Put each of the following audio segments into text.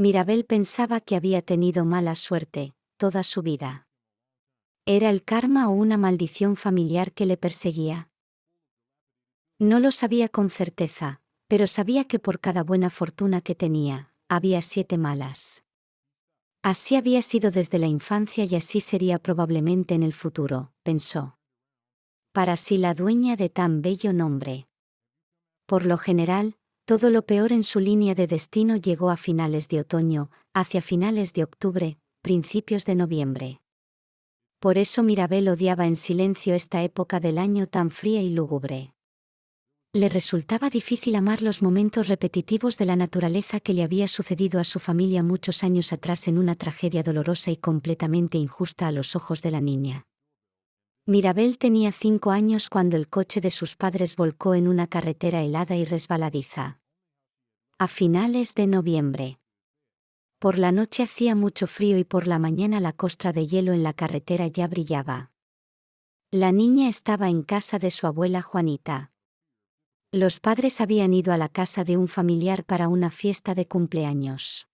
Mirabel pensaba que había tenido mala suerte, toda su vida. ¿Era el karma o una maldición familiar que le perseguía? No lo sabía con certeza, pero sabía que por cada buena fortuna que tenía, había siete malas. Así había sido desde la infancia y así sería probablemente en el futuro, pensó. Para sí la dueña de tan bello nombre. Por lo general, todo lo peor en su línea de destino llegó a finales de otoño, hacia finales de octubre, principios de noviembre. Por eso Mirabel odiaba en silencio esta época del año tan fría y lúgubre. Le resultaba difícil amar los momentos repetitivos de la naturaleza que le había sucedido a su familia muchos años atrás en una tragedia dolorosa y completamente injusta a los ojos de la niña. Mirabel tenía cinco años cuando el coche de sus padres volcó en una carretera helada y resbaladiza. A finales de noviembre. Por la noche hacía mucho frío y por la mañana la costra de hielo en la carretera ya brillaba. La niña estaba en casa de su abuela Juanita. Los padres habían ido a la casa de un familiar para una fiesta de cumpleaños.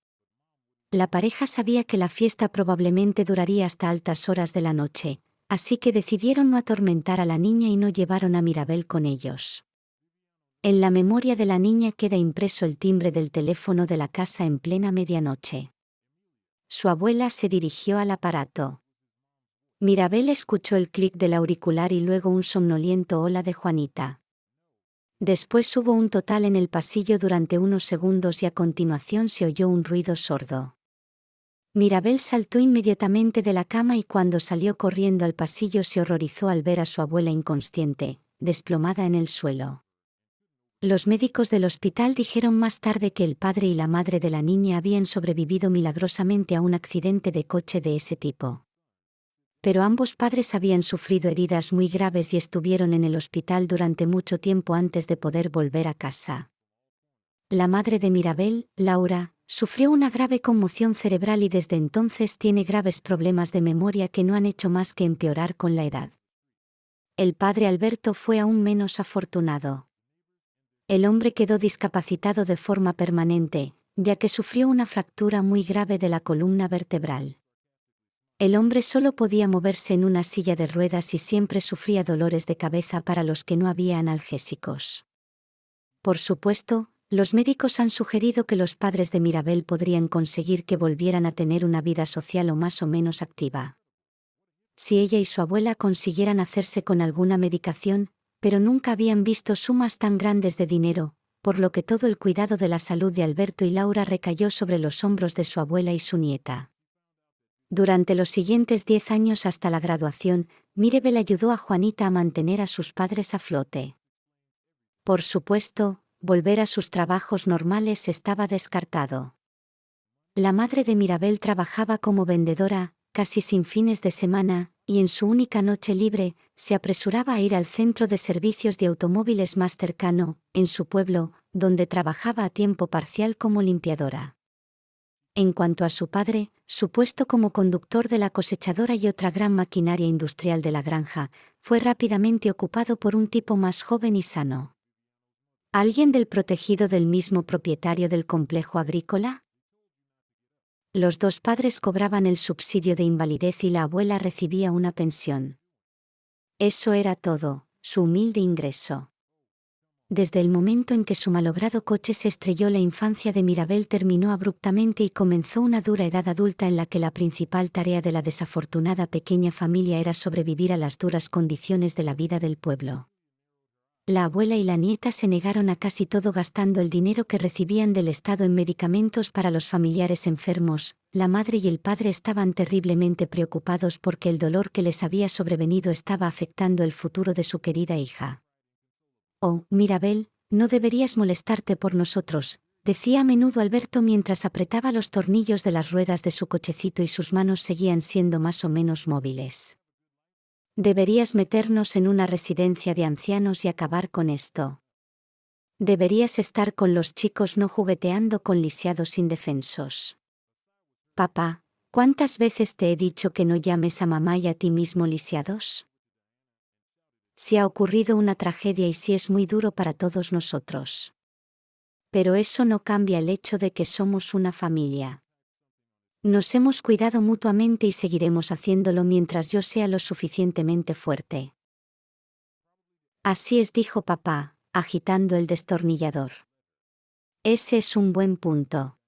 La pareja sabía que la fiesta probablemente duraría hasta altas horas de la noche, así que decidieron no atormentar a la niña y no llevaron a Mirabel con ellos. En la memoria de la niña queda impreso el timbre del teléfono de la casa en plena medianoche. Su abuela se dirigió al aparato. Mirabel escuchó el clic del auricular y luego un somnoliento hola de Juanita. Después hubo un total en el pasillo durante unos segundos y a continuación se oyó un ruido sordo. Mirabel saltó inmediatamente de la cama y cuando salió corriendo al pasillo se horrorizó al ver a su abuela inconsciente, desplomada en el suelo. Los médicos del hospital dijeron más tarde que el padre y la madre de la niña habían sobrevivido milagrosamente a un accidente de coche de ese tipo pero ambos padres habían sufrido heridas muy graves y estuvieron en el hospital durante mucho tiempo antes de poder volver a casa. La madre de Mirabel, Laura, sufrió una grave conmoción cerebral y desde entonces tiene graves problemas de memoria que no han hecho más que empeorar con la edad. El padre Alberto fue aún menos afortunado. El hombre quedó discapacitado de forma permanente, ya que sufrió una fractura muy grave de la columna vertebral. El hombre solo podía moverse en una silla de ruedas y siempre sufría dolores de cabeza para los que no había analgésicos. Por supuesto, los médicos han sugerido que los padres de Mirabel podrían conseguir que volvieran a tener una vida social o más o menos activa. Si ella y su abuela consiguieran hacerse con alguna medicación, pero nunca habían visto sumas tan grandes de dinero, por lo que todo el cuidado de la salud de Alberto y Laura recayó sobre los hombros de su abuela y su nieta. Durante los siguientes diez años hasta la graduación, Mirabel ayudó a Juanita a mantener a sus padres a flote. Por supuesto, volver a sus trabajos normales estaba descartado. La madre de Mirabel trabajaba como vendedora, casi sin fines de semana, y en su única noche libre, se apresuraba a ir al centro de servicios de automóviles más cercano, en su pueblo, donde trabajaba a tiempo parcial como limpiadora. En cuanto a su padre, su puesto como conductor de la cosechadora y otra gran maquinaria industrial de la granja, fue rápidamente ocupado por un tipo más joven y sano. ¿Alguien del protegido del mismo propietario del complejo agrícola? Los dos padres cobraban el subsidio de invalidez y la abuela recibía una pensión. Eso era todo, su humilde ingreso. Desde el momento en que su malogrado coche se estrelló la infancia de Mirabel terminó abruptamente y comenzó una dura edad adulta en la que la principal tarea de la desafortunada pequeña familia era sobrevivir a las duras condiciones de la vida del pueblo. La abuela y la nieta se negaron a casi todo gastando el dinero que recibían del Estado en medicamentos para los familiares enfermos, la madre y el padre estaban terriblemente preocupados porque el dolor que les había sobrevenido estaba afectando el futuro de su querida hija. Oh, Mirabel, no deberías molestarte por nosotros, decía a menudo Alberto mientras apretaba los tornillos de las ruedas de su cochecito y sus manos seguían siendo más o menos móviles. Deberías meternos en una residencia de ancianos y acabar con esto. Deberías estar con los chicos no jugueteando con lisiados indefensos. Papá, ¿cuántas veces te he dicho que no llames a mamá y a ti mismo lisiados? si ha ocurrido una tragedia y si es muy duro para todos nosotros. Pero eso no cambia el hecho de que somos una familia. Nos hemos cuidado mutuamente y seguiremos haciéndolo mientras yo sea lo suficientemente fuerte. Así es, dijo papá, agitando el destornillador. Ese es un buen punto.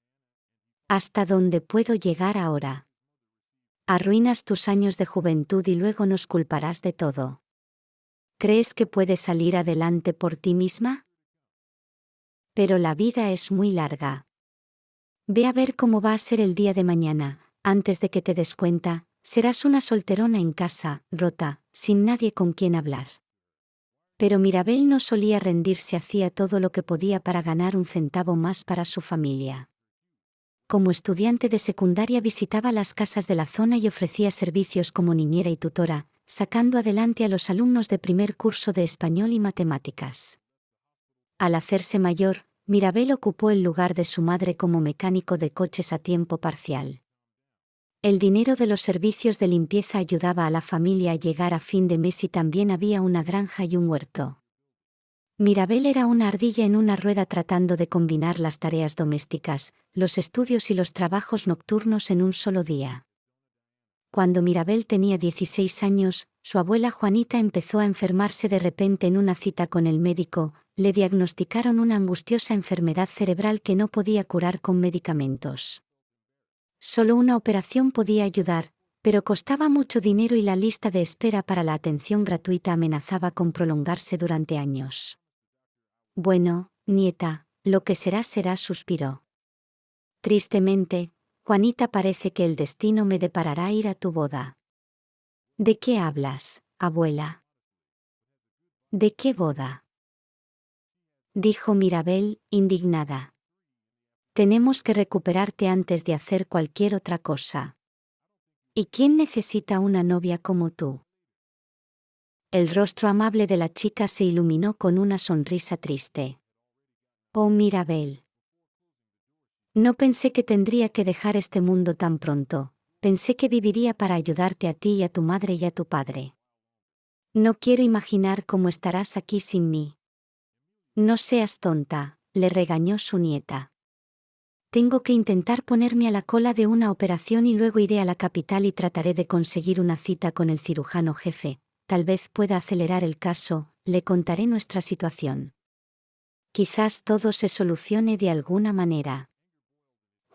¿Hasta dónde puedo llegar ahora? Arruinas tus años de juventud y luego nos culparás de todo. ¿Crees que puedes salir adelante por ti misma? Pero la vida es muy larga. Ve a ver cómo va a ser el día de mañana, antes de que te des cuenta, serás una solterona en casa, rota, sin nadie con quien hablar. Pero Mirabel no solía rendirse, hacía todo lo que podía para ganar un centavo más para su familia. Como estudiante de secundaria visitaba las casas de la zona y ofrecía servicios como niñera y tutora, sacando adelante a los alumnos de primer curso de español y matemáticas. Al hacerse mayor, Mirabel ocupó el lugar de su madre como mecánico de coches a tiempo parcial. El dinero de los servicios de limpieza ayudaba a la familia a llegar a fin de mes y también había una granja y un huerto. Mirabel era una ardilla en una rueda tratando de combinar las tareas domésticas, los estudios y los trabajos nocturnos en un solo día. Cuando Mirabel tenía 16 años, su abuela Juanita empezó a enfermarse de repente en una cita con el médico, le diagnosticaron una angustiosa enfermedad cerebral que no podía curar con medicamentos. Solo una operación podía ayudar, pero costaba mucho dinero y la lista de espera para la atención gratuita amenazaba con prolongarse durante años. Bueno, nieta, lo que será será, suspiró. Tristemente, Juanita parece que el destino me deparará ir a tu boda. ¿De qué hablas, abuela? ¿De qué boda? dijo Mirabel, indignada. Tenemos que recuperarte antes de hacer cualquier otra cosa. ¿Y quién necesita una novia como tú? El rostro amable de la chica se iluminó con una sonrisa triste. Oh Mirabel. No pensé que tendría que dejar este mundo tan pronto, pensé que viviría para ayudarte a ti y a tu madre y a tu padre. No quiero imaginar cómo estarás aquí sin mí. No seas tonta, le regañó su nieta. Tengo que intentar ponerme a la cola de una operación y luego iré a la capital y trataré de conseguir una cita con el cirujano jefe, tal vez pueda acelerar el caso, le contaré nuestra situación. Quizás todo se solucione de alguna manera.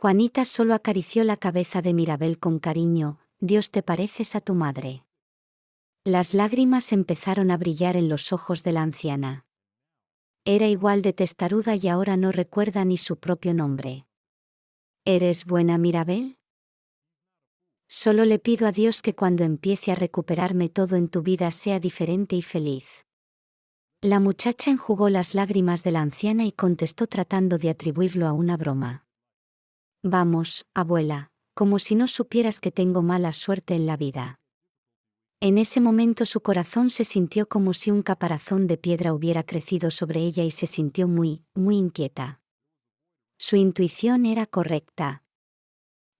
Juanita solo acarició la cabeza de Mirabel con cariño, Dios te pareces a tu madre. Las lágrimas empezaron a brillar en los ojos de la anciana. Era igual de testaruda y ahora no recuerda ni su propio nombre. ¿Eres buena, Mirabel? Solo le pido a Dios que cuando empiece a recuperarme todo en tu vida sea diferente y feliz. La muchacha enjugó las lágrimas de la anciana y contestó tratando de atribuirlo a una broma. Vamos, abuela, como si no supieras que tengo mala suerte en la vida. En ese momento su corazón se sintió como si un caparazón de piedra hubiera crecido sobre ella y se sintió muy, muy inquieta. Su intuición era correcta.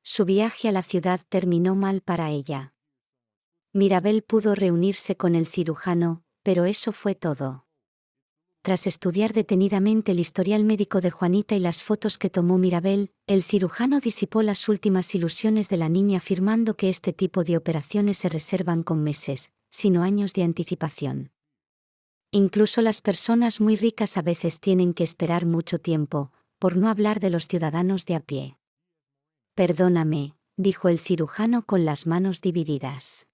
Su viaje a la ciudad terminó mal para ella. Mirabel pudo reunirse con el cirujano, pero eso fue todo. Tras estudiar detenidamente el historial médico de Juanita y las fotos que tomó Mirabel, el cirujano disipó las últimas ilusiones de la niña afirmando que este tipo de operaciones se reservan con meses, sino años de anticipación. Incluso las personas muy ricas a veces tienen que esperar mucho tiempo, por no hablar de los ciudadanos de a pie. Perdóname, dijo el cirujano con las manos divididas.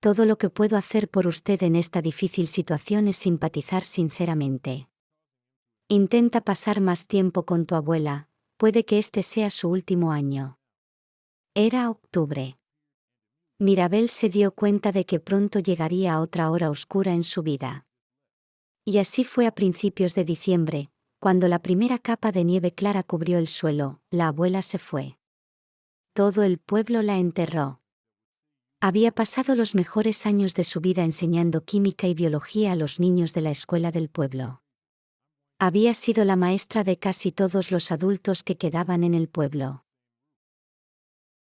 Todo lo que puedo hacer por usted en esta difícil situación es simpatizar sinceramente. Intenta pasar más tiempo con tu abuela, puede que este sea su último año. Era octubre. Mirabel se dio cuenta de que pronto llegaría otra hora oscura en su vida. Y así fue a principios de diciembre, cuando la primera capa de nieve clara cubrió el suelo, la abuela se fue. Todo el pueblo la enterró. Había pasado los mejores años de su vida enseñando química y biología a los niños de la escuela del pueblo. Había sido la maestra de casi todos los adultos que quedaban en el pueblo.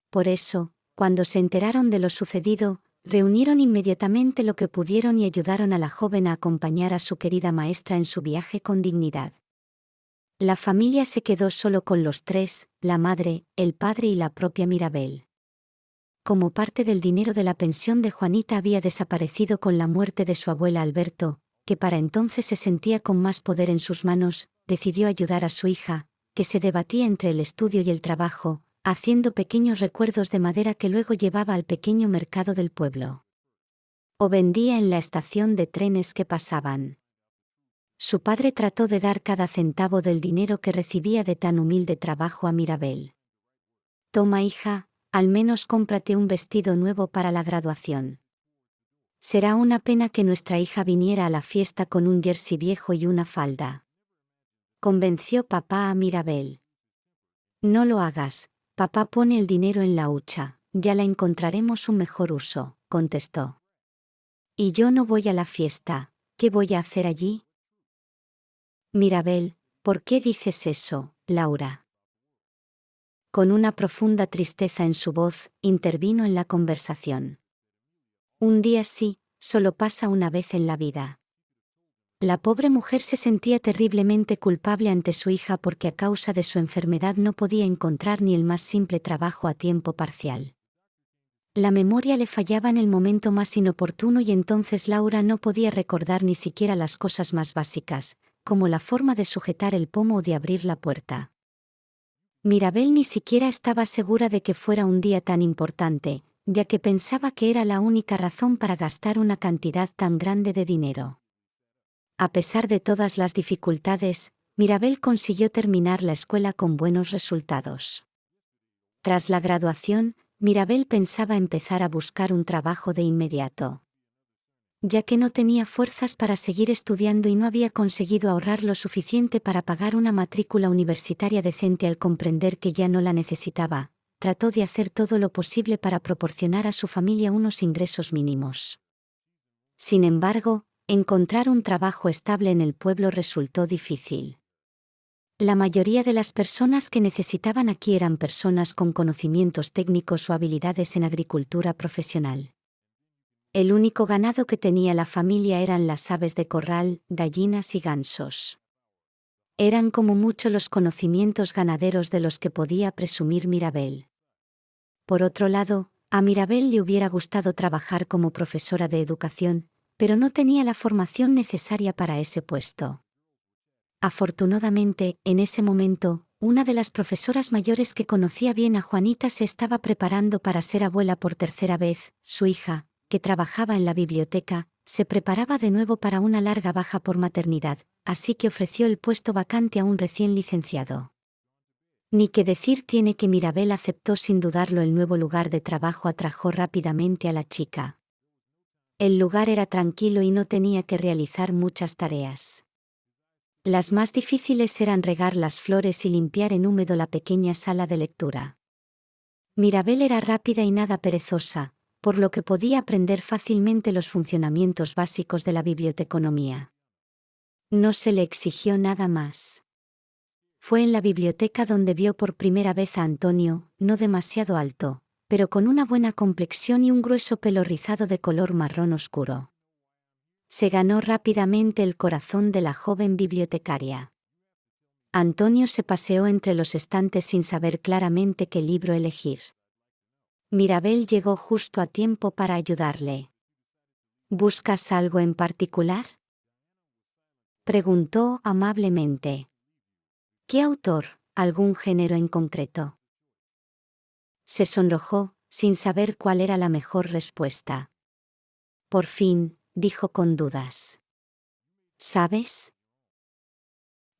Por eso, cuando se enteraron de lo sucedido, reunieron inmediatamente lo que pudieron y ayudaron a la joven a acompañar a su querida maestra en su viaje con dignidad. La familia se quedó solo con los tres, la madre, el padre y la propia Mirabel. Como parte del dinero de la pensión de Juanita había desaparecido con la muerte de su abuela Alberto, que para entonces se sentía con más poder en sus manos, decidió ayudar a su hija, que se debatía entre el estudio y el trabajo, haciendo pequeños recuerdos de madera que luego llevaba al pequeño mercado del pueblo. O vendía en la estación de trenes que pasaban. Su padre trató de dar cada centavo del dinero que recibía de tan humilde trabajo a Mirabel. Toma hija, al menos cómprate un vestido nuevo para la graduación. Será una pena que nuestra hija viniera a la fiesta con un jersey viejo y una falda. Convenció papá a Mirabel. No lo hagas, papá pone el dinero en la hucha, ya la encontraremos un mejor uso, contestó. Y yo no voy a la fiesta, ¿qué voy a hacer allí? Mirabel, ¿por qué dices eso, Laura? Con una profunda tristeza en su voz, intervino en la conversación. Un día sí, solo pasa una vez en la vida. La pobre mujer se sentía terriblemente culpable ante su hija porque a causa de su enfermedad no podía encontrar ni el más simple trabajo a tiempo parcial. La memoria le fallaba en el momento más inoportuno y entonces Laura no podía recordar ni siquiera las cosas más básicas, como la forma de sujetar el pomo o de abrir la puerta. Mirabel ni siquiera estaba segura de que fuera un día tan importante, ya que pensaba que era la única razón para gastar una cantidad tan grande de dinero. A pesar de todas las dificultades, Mirabel consiguió terminar la escuela con buenos resultados. Tras la graduación, Mirabel pensaba empezar a buscar un trabajo de inmediato. Ya que no tenía fuerzas para seguir estudiando y no había conseguido ahorrar lo suficiente para pagar una matrícula universitaria decente al comprender que ya no la necesitaba, trató de hacer todo lo posible para proporcionar a su familia unos ingresos mínimos. Sin embargo, encontrar un trabajo estable en el pueblo resultó difícil. La mayoría de las personas que necesitaban aquí eran personas con conocimientos técnicos o habilidades en agricultura profesional. El único ganado que tenía la familia eran las aves de corral, gallinas y gansos. Eran como mucho los conocimientos ganaderos de los que podía presumir Mirabel. Por otro lado, a Mirabel le hubiera gustado trabajar como profesora de educación, pero no tenía la formación necesaria para ese puesto. Afortunadamente, en ese momento, una de las profesoras mayores que conocía bien a Juanita se estaba preparando para ser abuela por tercera vez, su hija, que trabajaba en la biblioteca, se preparaba de nuevo para una larga baja por maternidad, así que ofreció el puesto vacante a un recién licenciado. Ni que decir tiene que Mirabel aceptó sin dudarlo el nuevo lugar de trabajo atrajo rápidamente a la chica. El lugar era tranquilo y no tenía que realizar muchas tareas. Las más difíciles eran regar las flores y limpiar en húmedo la pequeña sala de lectura. Mirabel era rápida y nada perezosa, por lo que podía aprender fácilmente los funcionamientos básicos de la biblioteconomía. No se le exigió nada más. Fue en la biblioteca donde vio por primera vez a Antonio, no demasiado alto, pero con una buena complexión y un grueso pelo rizado de color marrón oscuro. Se ganó rápidamente el corazón de la joven bibliotecaria. Antonio se paseó entre los estantes sin saber claramente qué libro elegir. Mirabel llegó justo a tiempo para ayudarle. ¿Buscas algo en particular? Preguntó amablemente. ¿Qué autor? ¿Algún género en concreto? se sonrojó, sin saber cuál era la mejor respuesta. Por fin, dijo con dudas. ¿Sabes?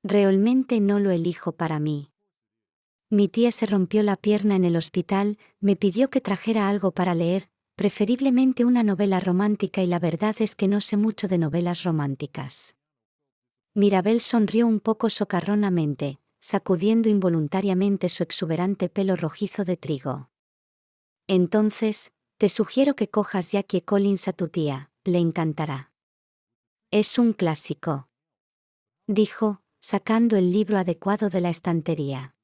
Realmente no lo elijo para mí. Mi tía se rompió la pierna en el hospital, me pidió que trajera algo para leer, preferiblemente una novela romántica y la verdad es que no sé mucho de novelas románticas. Mirabel sonrió un poco socarronamente, sacudiendo involuntariamente su exuberante pelo rojizo de trigo. Entonces, te sugiero que cojas Jackie Collins a tu tía, le encantará. Es un clásico. Dijo, sacando el libro adecuado de la estantería.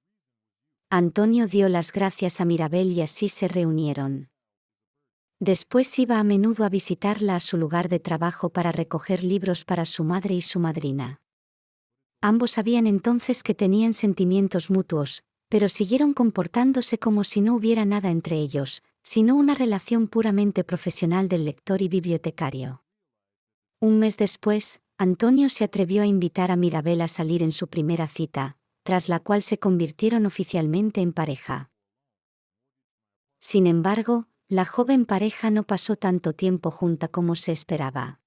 Antonio dio las gracias a Mirabel y así se reunieron. Después iba a menudo a visitarla a su lugar de trabajo para recoger libros para su madre y su madrina. ambos sabían entonces que tenían sentimientos mutuos, pero siguieron comportándose como si no hubiera nada entre ellos, sino una relación puramente profesional del lector y bibliotecario. Un mes después, Antonio se atrevió a invitar a Mirabel a salir en su primera cita, tras la cual se convirtieron oficialmente en pareja. Sin embargo, la joven pareja no pasó tanto tiempo junta como se esperaba.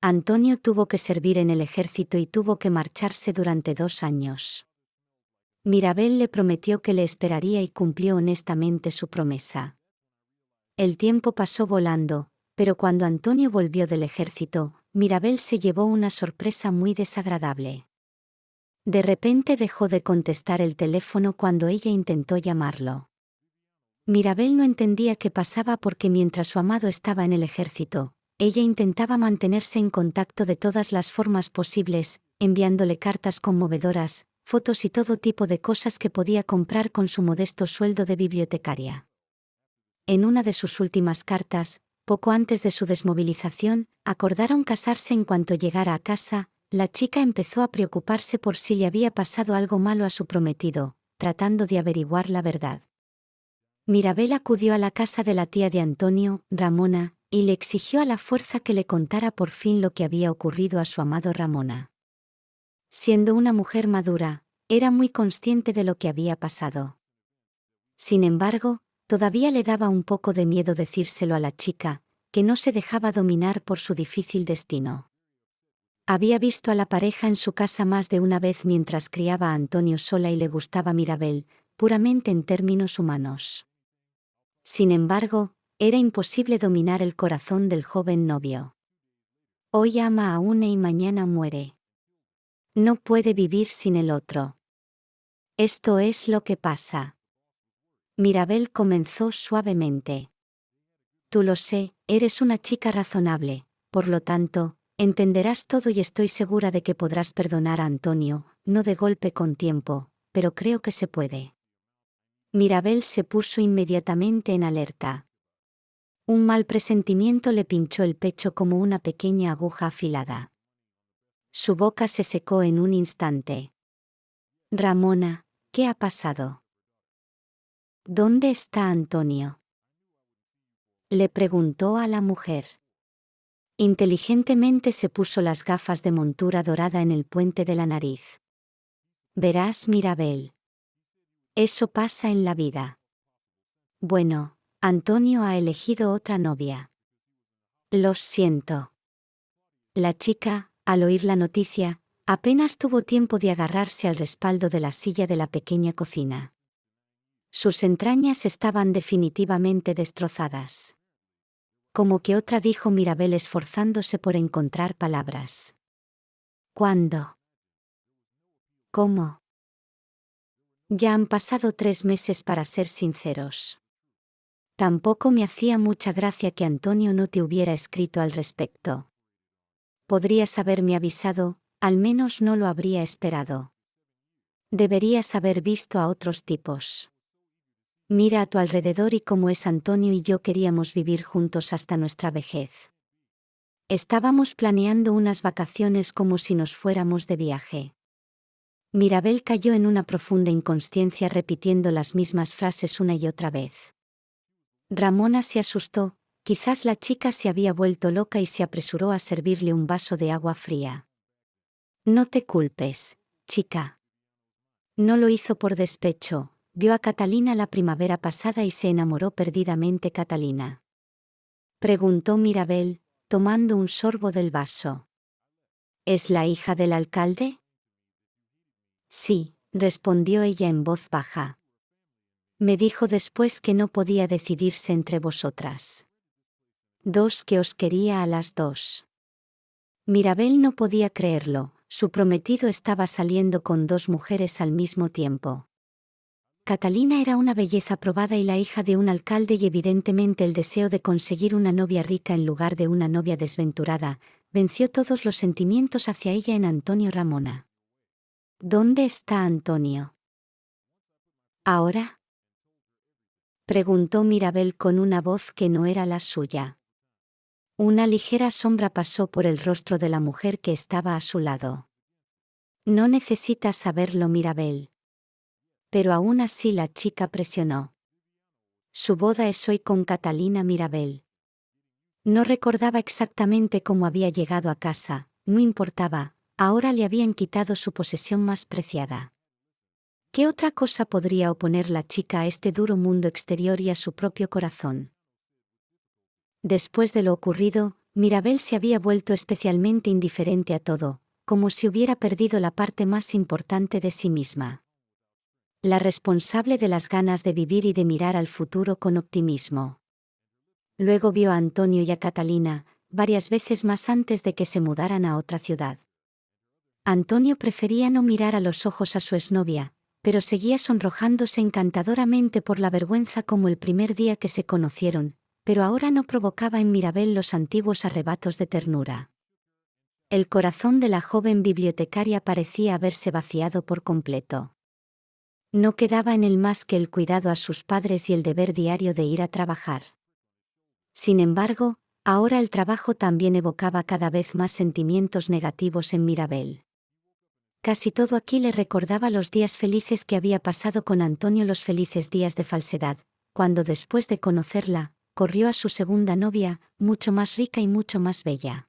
Antonio tuvo que servir en el ejército y tuvo que marcharse durante dos años. Mirabel le prometió que le esperaría y cumplió honestamente su promesa. El tiempo pasó volando, pero cuando Antonio volvió del ejército, Mirabel se llevó una sorpresa muy desagradable. De repente dejó de contestar el teléfono cuando ella intentó llamarlo. Mirabel no entendía qué pasaba porque mientras su amado estaba en el ejército, ella intentaba mantenerse en contacto de todas las formas posibles, enviándole cartas conmovedoras, fotos y todo tipo de cosas que podía comprar con su modesto sueldo de bibliotecaria. En una de sus últimas cartas, poco antes de su desmovilización, acordaron casarse en cuanto llegara a casa, la chica empezó a preocuparse por si le había pasado algo malo a su prometido, tratando de averiguar la verdad. Mirabel acudió a la casa de la tía de Antonio, Ramona, y le exigió a la fuerza que le contara por fin lo que había ocurrido a su amado Ramona. Siendo una mujer madura, era muy consciente de lo que había pasado. Sin embargo, todavía le daba un poco de miedo decírselo a la chica, que no se dejaba dominar por su difícil destino. Había visto a la pareja en su casa más de una vez mientras criaba a Antonio sola y le gustaba Mirabel, puramente en términos humanos. Sin embargo, era imposible dominar el corazón del joven novio. Hoy ama a una y mañana muere. No puede vivir sin el otro. Esto es lo que pasa. Mirabel comenzó suavemente. Tú lo sé, eres una chica razonable, por lo tanto, entenderás todo y estoy segura de que podrás perdonar a Antonio, no de golpe con tiempo, pero creo que se puede. Mirabel se puso inmediatamente en alerta. Un mal presentimiento le pinchó el pecho como una pequeña aguja afilada. Su boca se secó en un instante. Ramona, ¿qué ha pasado? ¿Dónde está Antonio? Le preguntó a la mujer. Inteligentemente se puso las gafas de montura dorada en el puente de la nariz. Verás, Mirabel. Eso pasa en la vida. Bueno, Antonio ha elegido otra novia. Lo siento. La chica, al oír la noticia, apenas tuvo tiempo de agarrarse al respaldo de la silla de la pequeña cocina. Sus entrañas estaban definitivamente destrozadas. Como que otra dijo Mirabel esforzándose por encontrar palabras. ¿Cuándo? ¿Cómo? Ya han pasado tres meses para ser sinceros. Tampoco me hacía mucha gracia que Antonio no te hubiera escrito al respecto. Podrías haberme avisado, al menos no lo habría esperado. Deberías haber visto a otros tipos. Mira a tu alrededor y cómo es Antonio y yo queríamos vivir juntos hasta nuestra vejez. Estábamos planeando unas vacaciones como si nos fuéramos de viaje. Mirabel cayó en una profunda inconsciencia repitiendo las mismas frases una y otra vez. Ramona se asustó, quizás la chica se había vuelto loca y se apresuró a servirle un vaso de agua fría. No te culpes, chica. No lo hizo por despecho, vio a Catalina la primavera pasada y se enamoró perdidamente Catalina. Preguntó Mirabel, tomando un sorbo del vaso. ¿Es la hija del alcalde? Sí, respondió ella en voz baja. Me dijo después que no podía decidirse entre vosotras. Dos que os quería a las dos. Mirabel no podía creerlo, su prometido estaba saliendo con dos mujeres al mismo tiempo. Catalina era una belleza probada y la hija de un alcalde y evidentemente el deseo de conseguir una novia rica en lugar de una novia desventurada, venció todos los sentimientos hacia ella en Antonio Ramona. ¿Dónde está Antonio? ¿Ahora? preguntó Mirabel con una voz que no era la suya. Una ligera sombra pasó por el rostro de la mujer que estaba a su lado. No necesitas saberlo, Mirabel. Pero aún así la chica presionó. Su boda es hoy con Catalina Mirabel. No recordaba exactamente cómo había llegado a casa, no importaba, ahora le habían quitado su posesión más preciada. ¿Qué otra cosa podría oponer la chica a este duro mundo exterior y a su propio corazón? Después de lo ocurrido, Mirabel se había vuelto especialmente indiferente a todo, como si hubiera perdido la parte más importante de sí misma la responsable de las ganas de vivir y de mirar al futuro con optimismo. Luego vio a Antonio y a Catalina, varias veces más antes de que se mudaran a otra ciudad. Antonio prefería no mirar a los ojos a su exnovia, pero seguía sonrojándose encantadoramente por la vergüenza como el primer día que se conocieron, pero ahora no provocaba en Mirabel los antiguos arrebatos de ternura. El corazón de la joven bibliotecaria parecía haberse vaciado por completo. No quedaba en él más que el cuidado a sus padres y el deber diario de ir a trabajar. Sin embargo, ahora el trabajo también evocaba cada vez más sentimientos negativos en Mirabel. Casi todo aquí le recordaba los días felices que había pasado con Antonio, los felices días de falsedad, cuando después de conocerla, corrió a su segunda novia, mucho más rica y mucho más bella.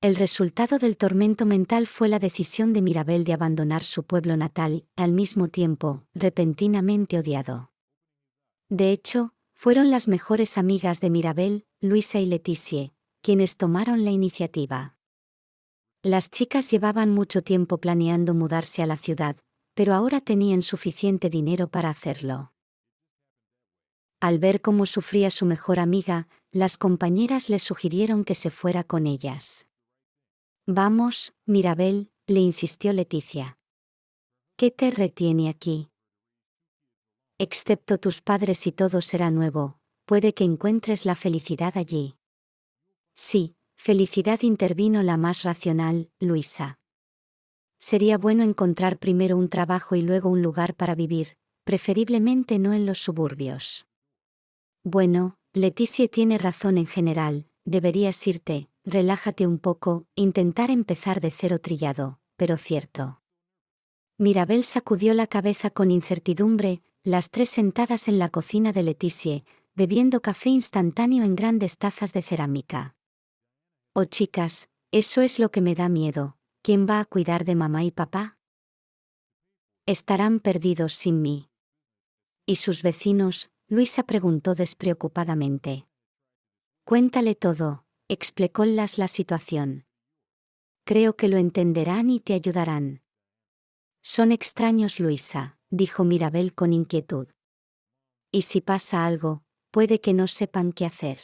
El resultado del tormento mental fue la decisión de Mirabel de abandonar su pueblo natal, al mismo tiempo, repentinamente odiado. De hecho, fueron las mejores amigas de Mirabel, Luisa y Leticia, quienes tomaron la iniciativa. Las chicas llevaban mucho tiempo planeando mudarse a la ciudad, pero ahora tenían suficiente dinero para hacerlo. Al ver cómo sufría su mejor amiga, las compañeras le sugirieron que se fuera con ellas. Vamos, Mirabel, le insistió Leticia. ¿Qué te retiene aquí? Excepto tus padres y todo será nuevo, puede que encuentres la felicidad allí. Sí, felicidad intervino la más racional, Luisa. Sería bueno encontrar primero un trabajo y luego un lugar para vivir, preferiblemente no en los suburbios. Bueno, Leticia tiene razón en general, deberías irte, relájate un poco, intentar empezar de cero trillado, pero cierto. Mirabel sacudió la cabeza con incertidumbre, las tres sentadas en la cocina de Leticia, bebiendo café instantáneo en grandes tazas de cerámica. Oh chicas, eso es lo que me da miedo, ¿quién va a cuidar de mamá y papá? Estarán perdidos sin mí. ¿Y sus vecinos? Luisa preguntó despreocupadamente. Cuéntale todo, explicólas la situación. Creo que lo entenderán y te ayudarán. Son extraños, Luisa, dijo Mirabel con inquietud. Y si pasa algo, puede que no sepan qué hacer.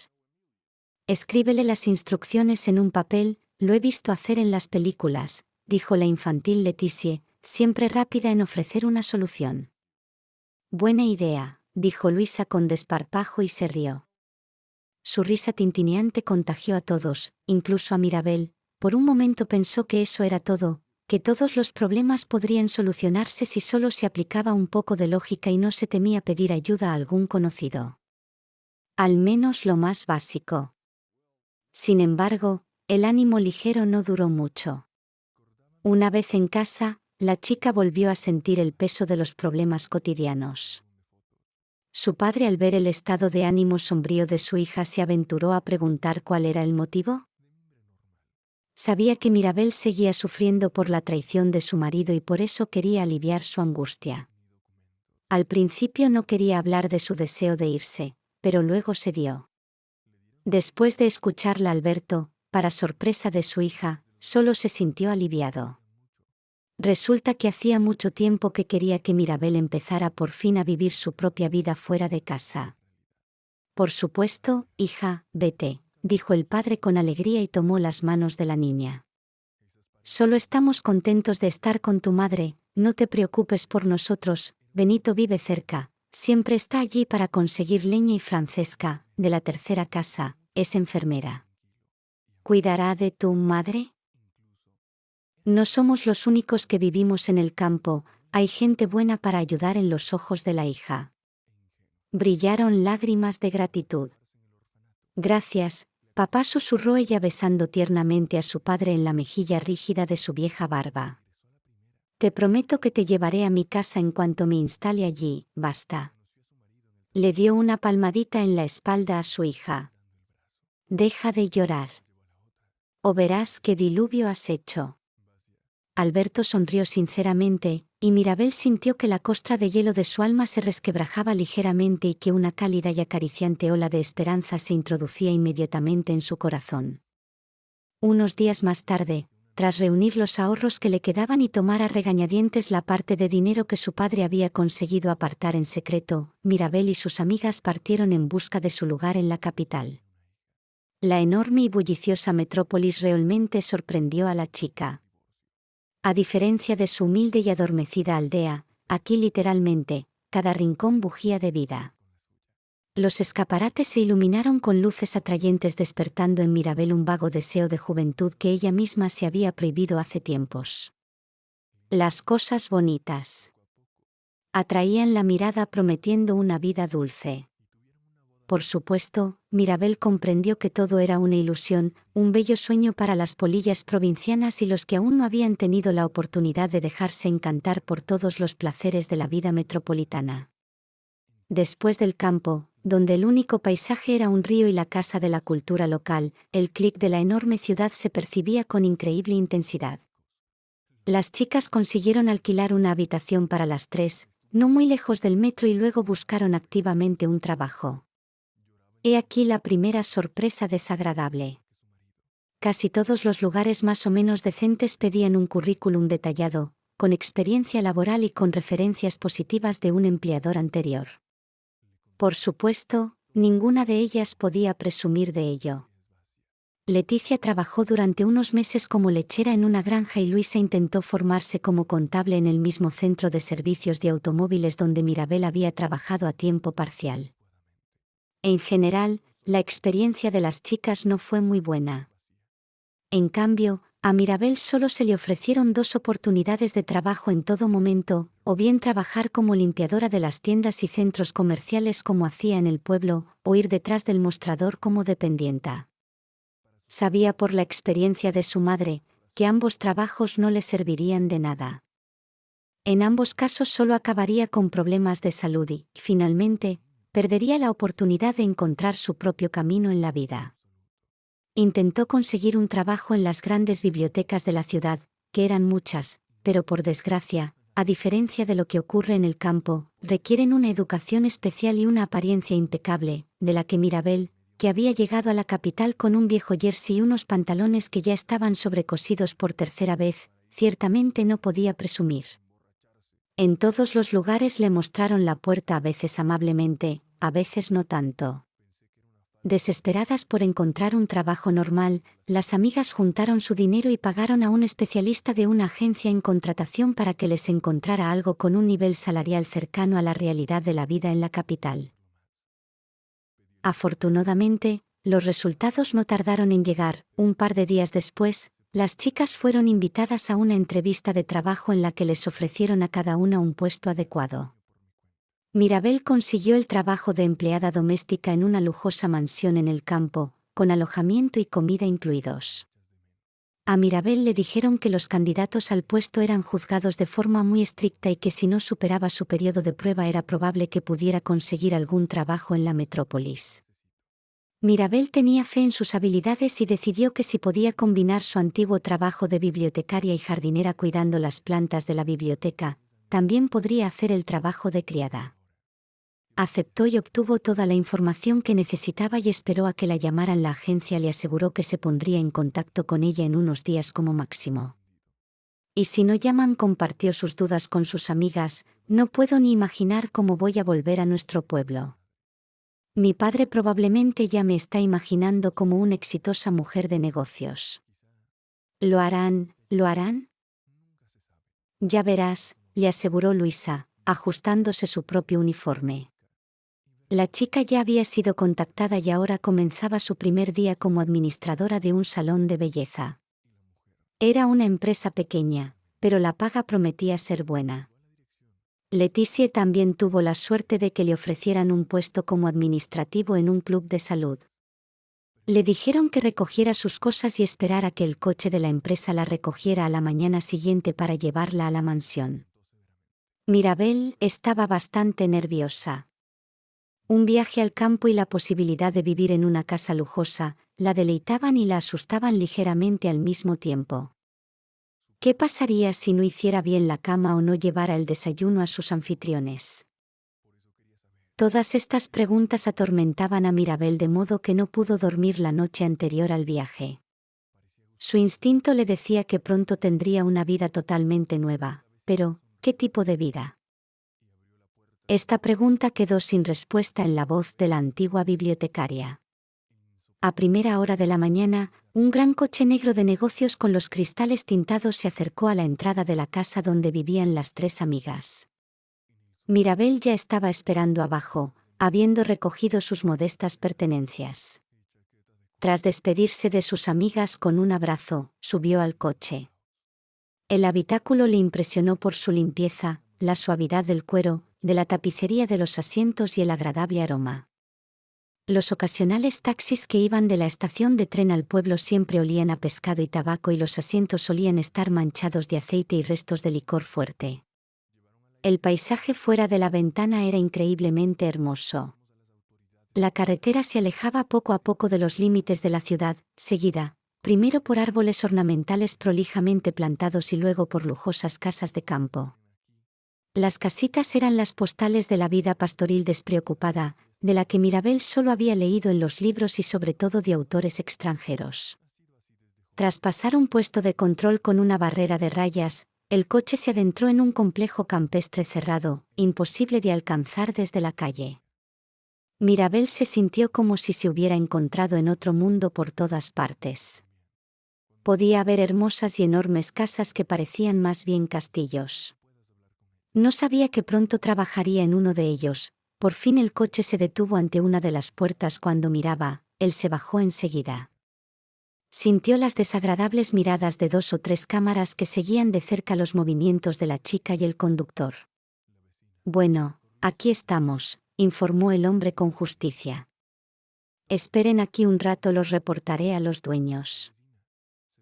Escríbele las instrucciones en un papel, lo he visto hacer en las películas, dijo la infantil Leticia, siempre rápida en ofrecer una solución. Buena idea, dijo Luisa con desparpajo y se rió. Su risa tintineante contagió a todos, incluso a Mirabel, por un momento pensó que eso era todo, que todos los problemas podrían solucionarse si solo se aplicaba un poco de lógica y no se temía pedir ayuda a algún conocido. Al menos lo más básico. Sin embargo, el ánimo ligero no duró mucho. Una vez en casa, la chica volvió a sentir el peso de los problemas cotidianos. Su padre al ver el estado de ánimo sombrío de su hija se aventuró a preguntar cuál era el motivo. Sabía que Mirabel seguía sufriendo por la traición de su marido y por eso quería aliviar su angustia. Al principio no quería hablar de su deseo de irse, pero luego se dio. Después de escucharla Alberto, para sorpresa de su hija, solo se sintió aliviado. Resulta que hacía mucho tiempo que quería que Mirabel empezara por fin a vivir su propia vida fuera de casa. Por supuesto, hija, vete, dijo el padre con alegría y tomó las manos de la niña. Solo estamos contentos de estar con tu madre, no te preocupes por nosotros, Benito vive cerca, siempre está allí para conseguir leña y Francesca, de la tercera casa, es enfermera. ¿Cuidará de tu madre? No somos los únicos que vivimos en el campo, hay gente buena para ayudar en los ojos de la hija. Brillaron lágrimas de gratitud. Gracias, papá susurró ella besando tiernamente a su padre en la mejilla rígida de su vieja barba. Te prometo que te llevaré a mi casa en cuanto me instale allí, basta. Le dio una palmadita en la espalda a su hija. Deja de llorar. O verás qué diluvio has hecho. Alberto sonrió sinceramente, y Mirabel sintió que la costra de hielo de su alma se resquebrajaba ligeramente y que una cálida y acariciante ola de esperanza se introducía inmediatamente en su corazón. Unos días más tarde, tras reunir los ahorros que le quedaban y tomar a regañadientes la parte de dinero que su padre había conseguido apartar en secreto, Mirabel y sus amigas partieron en busca de su lugar en la capital. La enorme y bulliciosa metrópolis realmente sorprendió a la chica. A diferencia de su humilde y adormecida aldea, aquí literalmente, cada rincón bujía de vida. Los escaparates se iluminaron con luces atrayentes despertando en Mirabel un vago deseo de juventud que ella misma se había prohibido hace tiempos. Las cosas bonitas. Atraían la mirada prometiendo una vida dulce. Por supuesto, Mirabel comprendió que todo era una ilusión, un bello sueño para las polillas provincianas y los que aún no habían tenido la oportunidad de dejarse encantar por todos los placeres de la vida metropolitana. Después del campo, donde el único paisaje era un río y la casa de la cultura local, el clic de la enorme ciudad se percibía con increíble intensidad. Las chicas consiguieron alquilar una habitación para las tres, no muy lejos del metro y luego buscaron activamente un trabajo. He aquí la primera sorpresa desagradable. Casi todos los lugares más o menos decentes pedían un currículum detallado, con experiencia laboral y con referencias positivas de un empleador anterior. Por supuesto, ninguna de ellas podía presumir de ello. Leticia trabajó durante unos meses como lechera en una granja y Luisa intentó formarse como contable en el mismo centro de servicios de automóviles donde Mirabel había trabajado a tiempo parcial. En general, la experiencia de las chicas no fue muy buena. En cambio, a Mirabel solo se le ofrecieron dos oportunidades de trabajo en todo momento, o bien trabajar como limpiadora de las tiendas y centros comerciales como hacía en el pueblo, o ir detrás del mostrador como dependienta. Sabía por la experiencia de su madre, que ambos trabajos no le servirían de nada. En ambos casos solo acabaría con problemas de salud y, finalmente, perdería la oportunidad de encontrar su propio camino en la vida. Intentó conseguir un trabajo en las grandes bibliotecas de la ciudad, que eran muchas, pero por desgracia, a diferencia de lo que ocurre en el campo, requieren una educación especial y una apariencia impecable, de la que Mirabel, que había llegado a la capital con un viejo jersey y unos pantalones que ya estaban sobrecosidos por tercera vez, ciertamente no podía presumir. En todos los lugares le mostraron la puerta a veces amablemente, a veces no tanto. Desesperadas por encontrar un trabajo normal, las amigas juntaron su dinero y pagaron a un especialista de una agencia en contratación para que les encontrara algo con un nivel salarial cercano a la realidad de la vida en la capital. Afortunadamente, los resultados no tardaron en llegar. Un par de días después, las chicas fueron invitadas a una entrevista de trabajo en la que les ofrecieron a cada una un puesto adecuado. Mirabel consiguió el trabajo de empleada doméstica en una lujosa mansión en el campo, con alojamiento y comida incluidos. A Mirabel le dijeron que los candidatos al puesto eran juzgados de forma muy estricta y que si no superaba su periodo de prueba era probable que pudiera conseguir algún trabajo en la metrópolis. Mirabel tenía fe en sus habilidades y decidió que si podía combinar su antiguo trabajo de bibliotecaria y jardinera cuidando las plantas de la biblioteca, también podría hacer el trabajo de criada aceptó y obtuvo toda la información que necesitaba y esperó a que la llamaran. La agencia le aseguró que se pondría en contacto con ella en unos días como máximo. Y si no llaman, compartió sus dudas con sus amigas, no puedo ni imaginar cómo voy a volver a nuestro pueblo. Mi padre probablemente ya me está imaginando como una exitosa mujer de negocios. ¿Lo harán? ¿Lo harán? Ya verás, le aseguró Luisa, ajustándose su propio uniforme. La chica ya había sido contactada y ahora comenzaba su primer día como administradora de un salón de belleza. Era una empresa pequeña, pero la paga prometía ser buena. Leticia también tuvo la suerte de que le ofrecieran un puesto como administrativo en un club de salud. Le dijeron que recogiera sus cosas y esperara que el coche de la empresa la recogiera a la mañana siguiente para llevarla a la mansión. Mirabel estaba bastante nerviosa. Un viaje al campo y la posibilidad de vivir en una casa lujosa, la deleitaban y la asustaban ligeramente al mismo tiempo. ¿Qué pasaría si no hiciera bien la cama o no llevara el desayuno a sus anfitriones? Todas estas preguntas atormentaban a Mirabel de modo que no pudo dormir la noche anterior al viaje. Su instinto le decía que pronto tendría una vida totalmente nueva, pero, ¿qué tipo de vida? Esta pregunta quedó sin respuesta en la voz de la antigua bibliotecaria. A primera hora de la mañana, un gran coche negro de negocios con los cristales tintados se acercó a la entrada de la casa donde vivían las tres amigas. Mirabel ya estaba esperando abajo, habiendo recogido sus modestas pertenencias. Tras despedirse de sus amigas con un abrazo, subió al coche. El habitáculo le impresionó por su limpieza, la suavidad del cuero, de la tapicería de los asientos y el agradable aroma. Los ocasionales taxis que iban de la estación de tren al pueblo siempre olían a pescado y tabaco y los asientos solían estar manchados de aceite y restos de licor fuerte. El paisaje fuera de la ventana era increíblemente hermoso. La carretera se alejaba poco a poco de los límites de la ciudad, seguida, primero por árboles ornamentales prolijamente plantados y luego por lujosas casas de campo. Las casitas eran las postales de la vida pastoril despreocupada, de la que Mirabel solo había leído en los libros y sobre todo de autores extranjeros. Tras pasar un puesto de control con una barrera de rayas, el coche se adentró en un complejo campestre cerrado, imposible de alcanzar desde la calle. Mirabel se sintió como si se hubiera encontrado en otro mundo por todas partes. Podía ver hermosas y enormes casas que parecían más bien castillos. No sabía que pronto trabajaría en uno de ellos, por fin el coche se detuvo ante una de las puertas cuando miraba, él se bajó enseguida sintió las desagradables miradas de dos o tres cámaras que seguían de cerca los movimientos de la chica y el conductor. Bueno, aquí estamos, informó el hombre con justicia. Esperen aquí un rato, los reportaré a los dueños.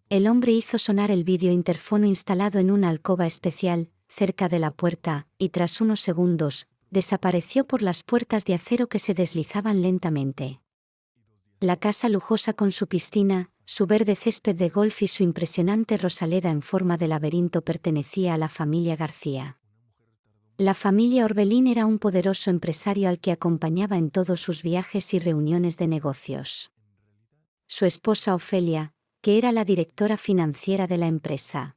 El hombre hizo sonar el vídeo interfono instalado en una alcoba especial, cerca de la puerta, y tras unos segundos, desapareció por las puertas de acero que se deslizaban lentamente. La casa lujosa con su piscina, su verde césped de golf y su impresionante rosaleda en forma de laberinto pertenecía a la familia García. La familia Orbelín era un poderoso empresario al que acompañaba en todos sus viajes y reuniones de negocios. Su esposa Ofelia, que era la directora financiera de la empresa.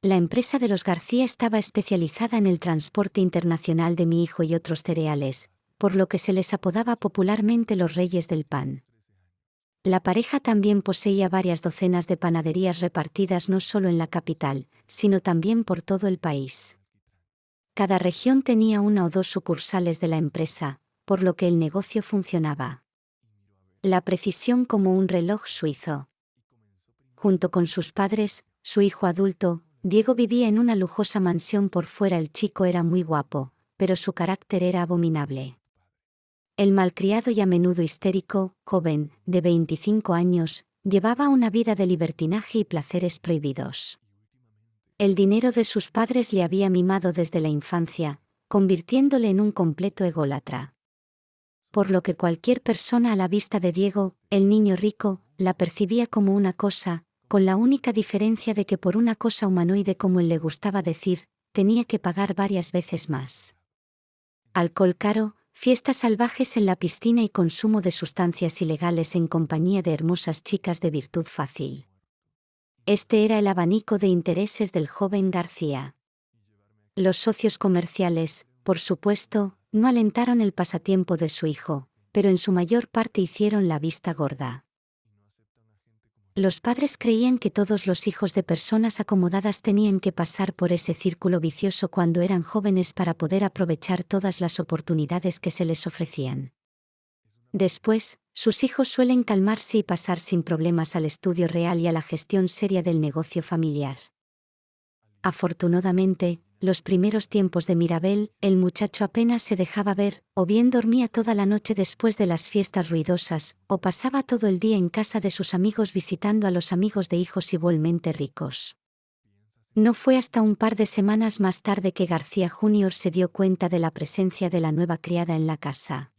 La empresa de los García estaba especializada en el transporte internacional de mi hijo y otros cereales, por lo que se les apodaba popularmente los reyes del pan. La pareja también poseía varias docenas de panaderías repartidas no solo en la capital, sino también por todo el país. Cada región tenía una o dos sucursales de la empresa, por lo que el negocio funcionaba. La precisión como un reloj suizo. Junto con sus padres, su hijo adulto, Diego vivía en una lujosa mansión por fuera. El chico era muy guapo, pero su carácter era abominable. El malcriado y a menudo histérico, joven, de 25 años, llevaba una vida de libertinaje y placeres prohibidos. El dinero de sus padres le había mimado desde la infancia, convirtiéndole en un completo ególatra. Por lo que cualquier persona a la vista de Diego, el niño rico, la percibía como una cosa, con la única diferencia de que por una cosa humanoide como él le gustaba decir, tenía que pagar varias veces más. Alcohol caro, fiestas salvajes en la piscina y consumo de sustancias ilegales en compañía de hermosas chicas de virtud fácil. Este era el abanico de intereses del joven García. Los socios comerciales, por supuesto, no alentaron el pasatiempo de su hijo, pero en su mayor parte hicieron la vista gorda. Los padres creían que todos los hijos de personas acomodadas tenían que pasar por ese círculo vicioso cuando eran jóvenes para poder aprovechar todas las oportunidades que se les ofrecían. Después, sus hijos suelen calmarse y pasar sin problemas al estudio real y a la gestión seria del negocio familiar. Afortunadamente, los primeros tiempos de Mirabel, el muchacho apenas se dejaba ver, o bien dormía toda la noche después de las fiestas ruidosas, o pasaba todo el día en casa de sus amigos visitando a los amigos de hijos igualmente ricos. No fue hasta un par de semanas más tarde que García Jr. se dio cuenta de la presencia de la nueva criada en la casa.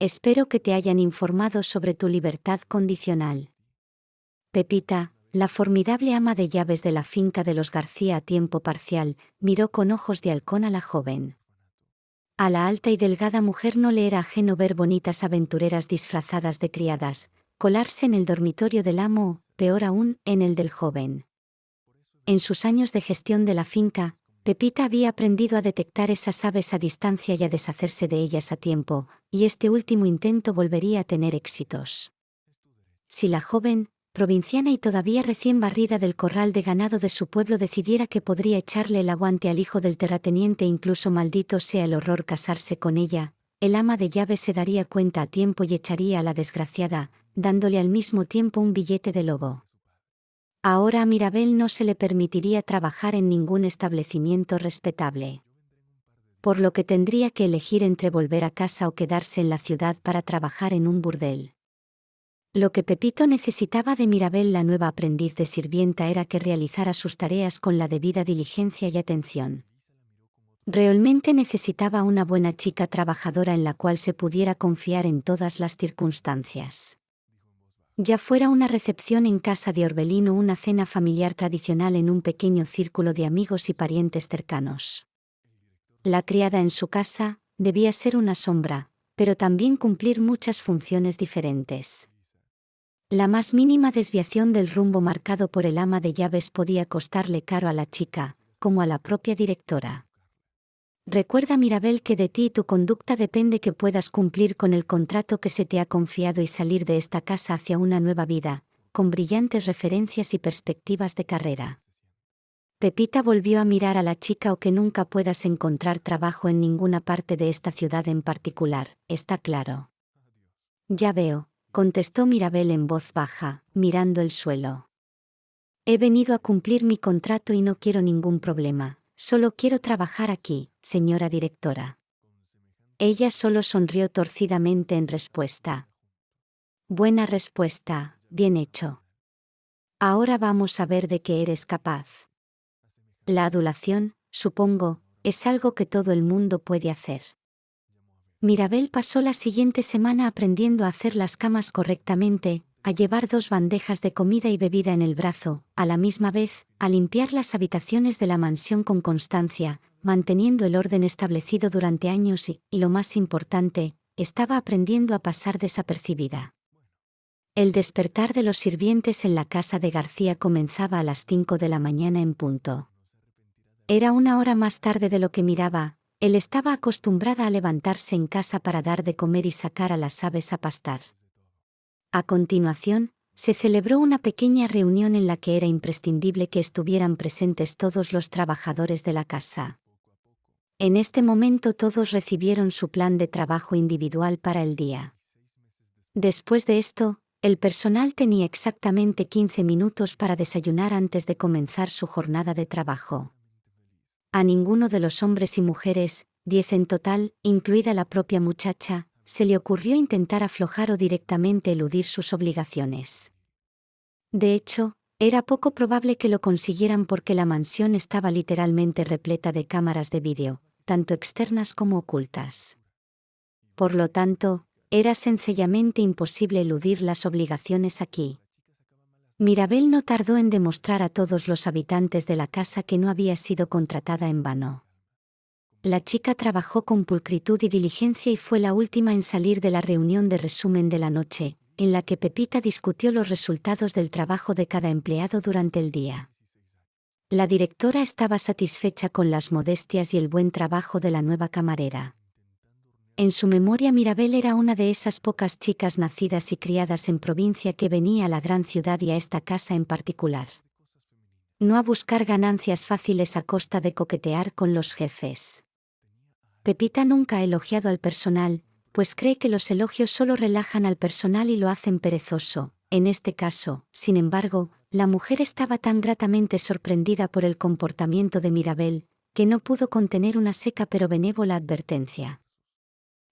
Espero que te hayan informado sobre tu libertad condicional. Pepita, la formidable ama de llaves de la finca de los García a tiempo parcial, miró con ojos de halcón a la joven. A la alta y delgada mujer no le era ajeno ver bonitas aventureras disfrazadas de criadas, colarse en el dormitorio del amo, peor aún, en el del joven. En sus años de gestión de la finca, Pepita había aprendido a detectar esas aves a distancia y a deshacerse de ellas a tiempo, y este último intento volvería a tener éxitos. Si la joven, provinciana y todavía recién barrida del corral de ganado de su pueblo decidiera que podría echarle el aguante al hijo del terrateniente incluso maldito sea el horror casarse con ella, el ama de llaves se daría cuenta a tiempo y echaría a la desgraciada, dándole al mismo tiempo un billete de lobo. Ahora a Mirabel no se le permitiría trabajar en ningún establecimiento respetable. Por lo que tendría que elegir entre volver a casa o quedarse en la ciudad para trabajar en un burdel. Lo que Pepito necesitaba de Mirabel la nueva aprendiz de sirvienta era que realizara sus tareas con la debida diligencia y atención. Realmente necesitaba una buena chica trabajadora en la cual se pudiera confiar en todas las circunstancias. Ya fuera una recepción en casa de Orbelín o una cena familiar tradicional en un pequeño círculo de amigos y parientes cercanos. La criada en su casa debía ser una sombra, pero también cumplir muchas funciones diferentes. La más mínima desviación del rumbo marcado por el ama de llaves podía costarle caro a la chica, como a la propia directora. Recuerda Mirabel que de ti y tu conducta depende que puedas cumplir con el contrato que se te ha confiado y salir de esta casa hacia una nueva vida, con brillantes referencias y perspectivas de carrera. Pepita volvió a mirar a la chica o que nunca puedas encontrar trabajo en ninguna parte de esta ciudad en particular, está claro. Ya veo, contestó Mirabel en voz baja, mirando el suelo. He venido a cumplir mi contrato y no quiero ningún problema, Solo quiero trabajar aquí, señora directora. Ella solo sonrió torcidamente en respuesta. Buena respuesta, bien hecho. Ahora vamos a ver de qué eres capaz. La adulación, supongo, es algo que todo el mundo puede hacer. Mirabel pasó la siguiente semana aprendiendo a hacer las camas correctamente, a llevar dos bandejas de comida y bebida en el brazo, a la misma vez, a limpiar las habitaciones de la mansión con constancia, manteniendo el orden establecido durante años y, y lo más importante, estaba aprendiendo a pasar desapercibida. El despertar de los sirvientes en la casa de García comenzaba a las cinco de la mañana en punto. Era una hora más tarde de lo que miraba, él estaba acostumbrada a levantarse en casa para dar de comer y sacar a las aves a pastar. A continuación, se celebró una pequeña reunión en la que era imprescindible que estuvieran presentes todos los trabajadores de la casa. En este momento todos recibieron su plan de trabajo individual para el día. Después de esto, el personal tenía exactamente 15 minutos para desayunar antes de comenzar su jornada de trabajo. A ninguno de los hombres y mujeres, diez en total, incluida la propia muchacha, se le ocurrió intentar aflojar o directamente eludir sus obligaciones. De hecho, era poco probable que lo consiguieran porque la mansión estaba literalmente repleta de cámaras de vídeo, tanto externas como ocultas. Por lo tanto, era sencillamente imposible eludir las obligaciones aquí. Mirabel no tardó en demostrar a todos los habitantes de la casa que no había sido contratada en vano. La chica trabajó con pulcritud y diligencia y fue la última en salir de la reunión de resumen de la noche, en la que Pepita discutió los resultados del trabajo de cada empleado durante el día. La directora estaba satisfecha con las modestias y el buen trabajo de la nueva camarera. En su memoria Mirabel era una de esas pocas chicas nacidas y criadas en provincia que venía a la gran ciudad y a esta casa en particular. No a buscar ganancias fáciles a costa de coquetear con los jefes. Pepita nunca ha elogiado al personal, pues cree que los elogios solo relajan al personal y lo hacen perezoso. En este caso, sin embargo, la mujer estaba tan gratamente sorprendida por el comportamiento de Mirabel, que no pudo contener una seca pero benévola advertencia.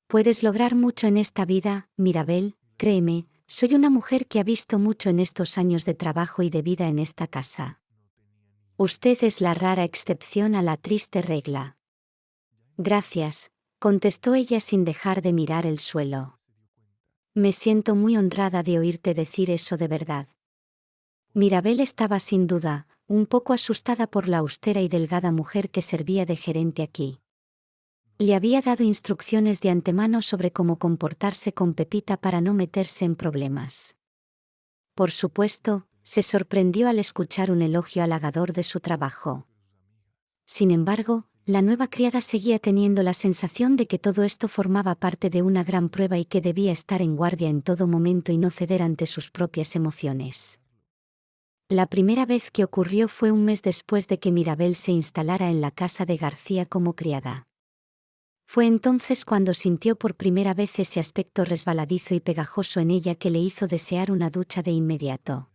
Puedes lograr mucho en esta vida, Mirabel, créeme, soy una mujer que ha visto mucho en estos años de trabajo y de vida en esta casa. Usted es la rara excepción a la triste regla. Gracias, contestó ella sin dejar de mirar el suelo. Me siento muy honrada de oírte decir eso de verdad. Mirabel estaba sin duda, un poco asustada por la austera y delgada mujer que servía de gerente aquí. Le había dado instrucciones de antemano sobre cómo comportarse con Pepita para no meterse en problemas. Por supuesto, se sorprendió al escuchar un elogio halagador de su trabajo. Sin embargo, la nueva criada seguía teniendo la sensación de que todo esto formaba parte de una gran prueba y que debía estar en guardia en todo momento y no ceder ante sus propias emociones. La primera vez que ocurrió fue un mes después de que Mirabel se instalara en la casa de García como criada. Fue entonces cuando sintió por primera vez ese aspecto resbaladizo y pegajoso en ella que le hizo desear una ducha de inmediato.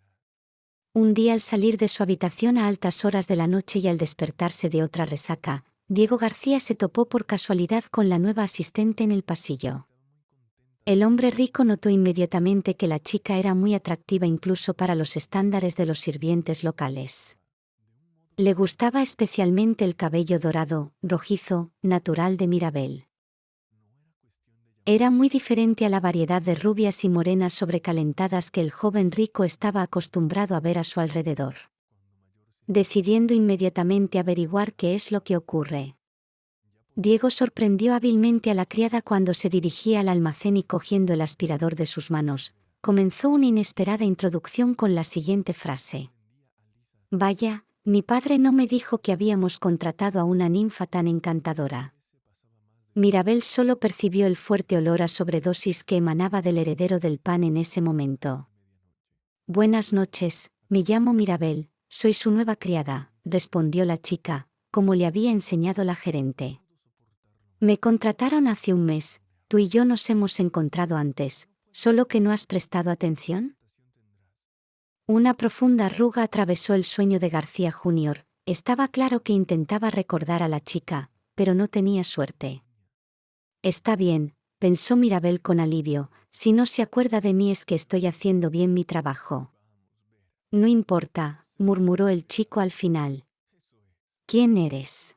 Un día al salir de su habitación a altas horas de la noche y al despertarse de otra resaca, Diego García se topó por casualidad con la nueva asistente en el pasillo. El hombre rico notó inmediatamente que la chica era muy atractiva incluso para los estándares de los sirvientes locales. Le gustaba especialmente el cabello dorado, rojizo, natural de Mirabel. Era muy diferente a la variedad de rubias y morenas sobrecalentadas que el joven rico estaba acostumbrado a ver a su alrededor. Decidiendo inmediatamente averiguar qué es lo que ocurre. Diego sorprendió hábilmente a la criada cuando se dirigía al almacén y cogiendo el aspirador de sus manos, comenzó una inesperada introducción con la siguiente frase. Vaya, mi padre no me dijo que habíamos contratado a una ninfa tan encantadora. Mirabel solo percibió el fuerte olor a sobredosis que emanaba del heredero del pan en ese momento. Buenas noches, me llamo Mirabel, soy su nueva criada, respondió la chica, como le había enseñado la gerente. Me contrataron hace un mes, tú y yo nos hemos encontrado antes, solo que no has prestado atención. Una profunda arruga atravesó el sueño de García Jr., estaba claro que intentaba recordar a la chica, pero no tenía suerte. Está bien, pensó Mirabel con alivio, si no se acuerda de mí es que estoy haciendo bien mi trabajo. No importa, murmuró el chico al final. ¿Quién eres?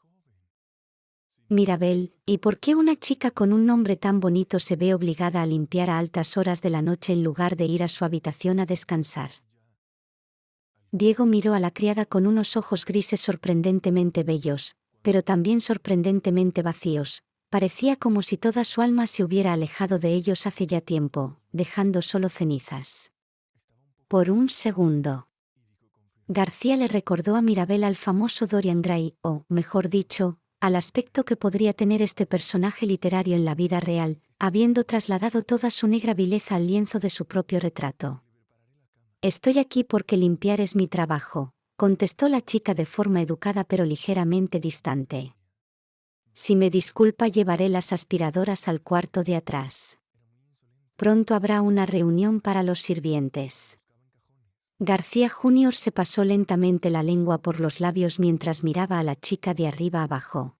Mirabel, ¿y por qué una chica con un nombre tan bonito se ve obligada a limpiar a altas horas de la noche en lugar de ir a su habitación a descansar? Diego miró a la criada con unos ojos grises sorprendentemente bellos, pero también sorprendentemente vacíos, parecía como si toda su alma se hubiera alejado de ellos hace ya tiempo, dejando solo cenizas. Por un segundo. García le recordó a Mirabel al famoso Dorian Gray, o, mejor dicho, al aspecto que podría tener este personaje literario en la vida real, habiendo trasladado toda su negra vileza al lienzo de su propio retrato. Estoy aquí porque limpiar es mi trabajo, contestó la chica de forma educada pero ligeramente distante. Si me disculpa llevaré las aspiradoras al cuarto de atrás. Pronto habrá una reunión para los sirvientes. García Junior se pasó lentamente la lengua por los labios mientras miraba a la chica de arriba abajo.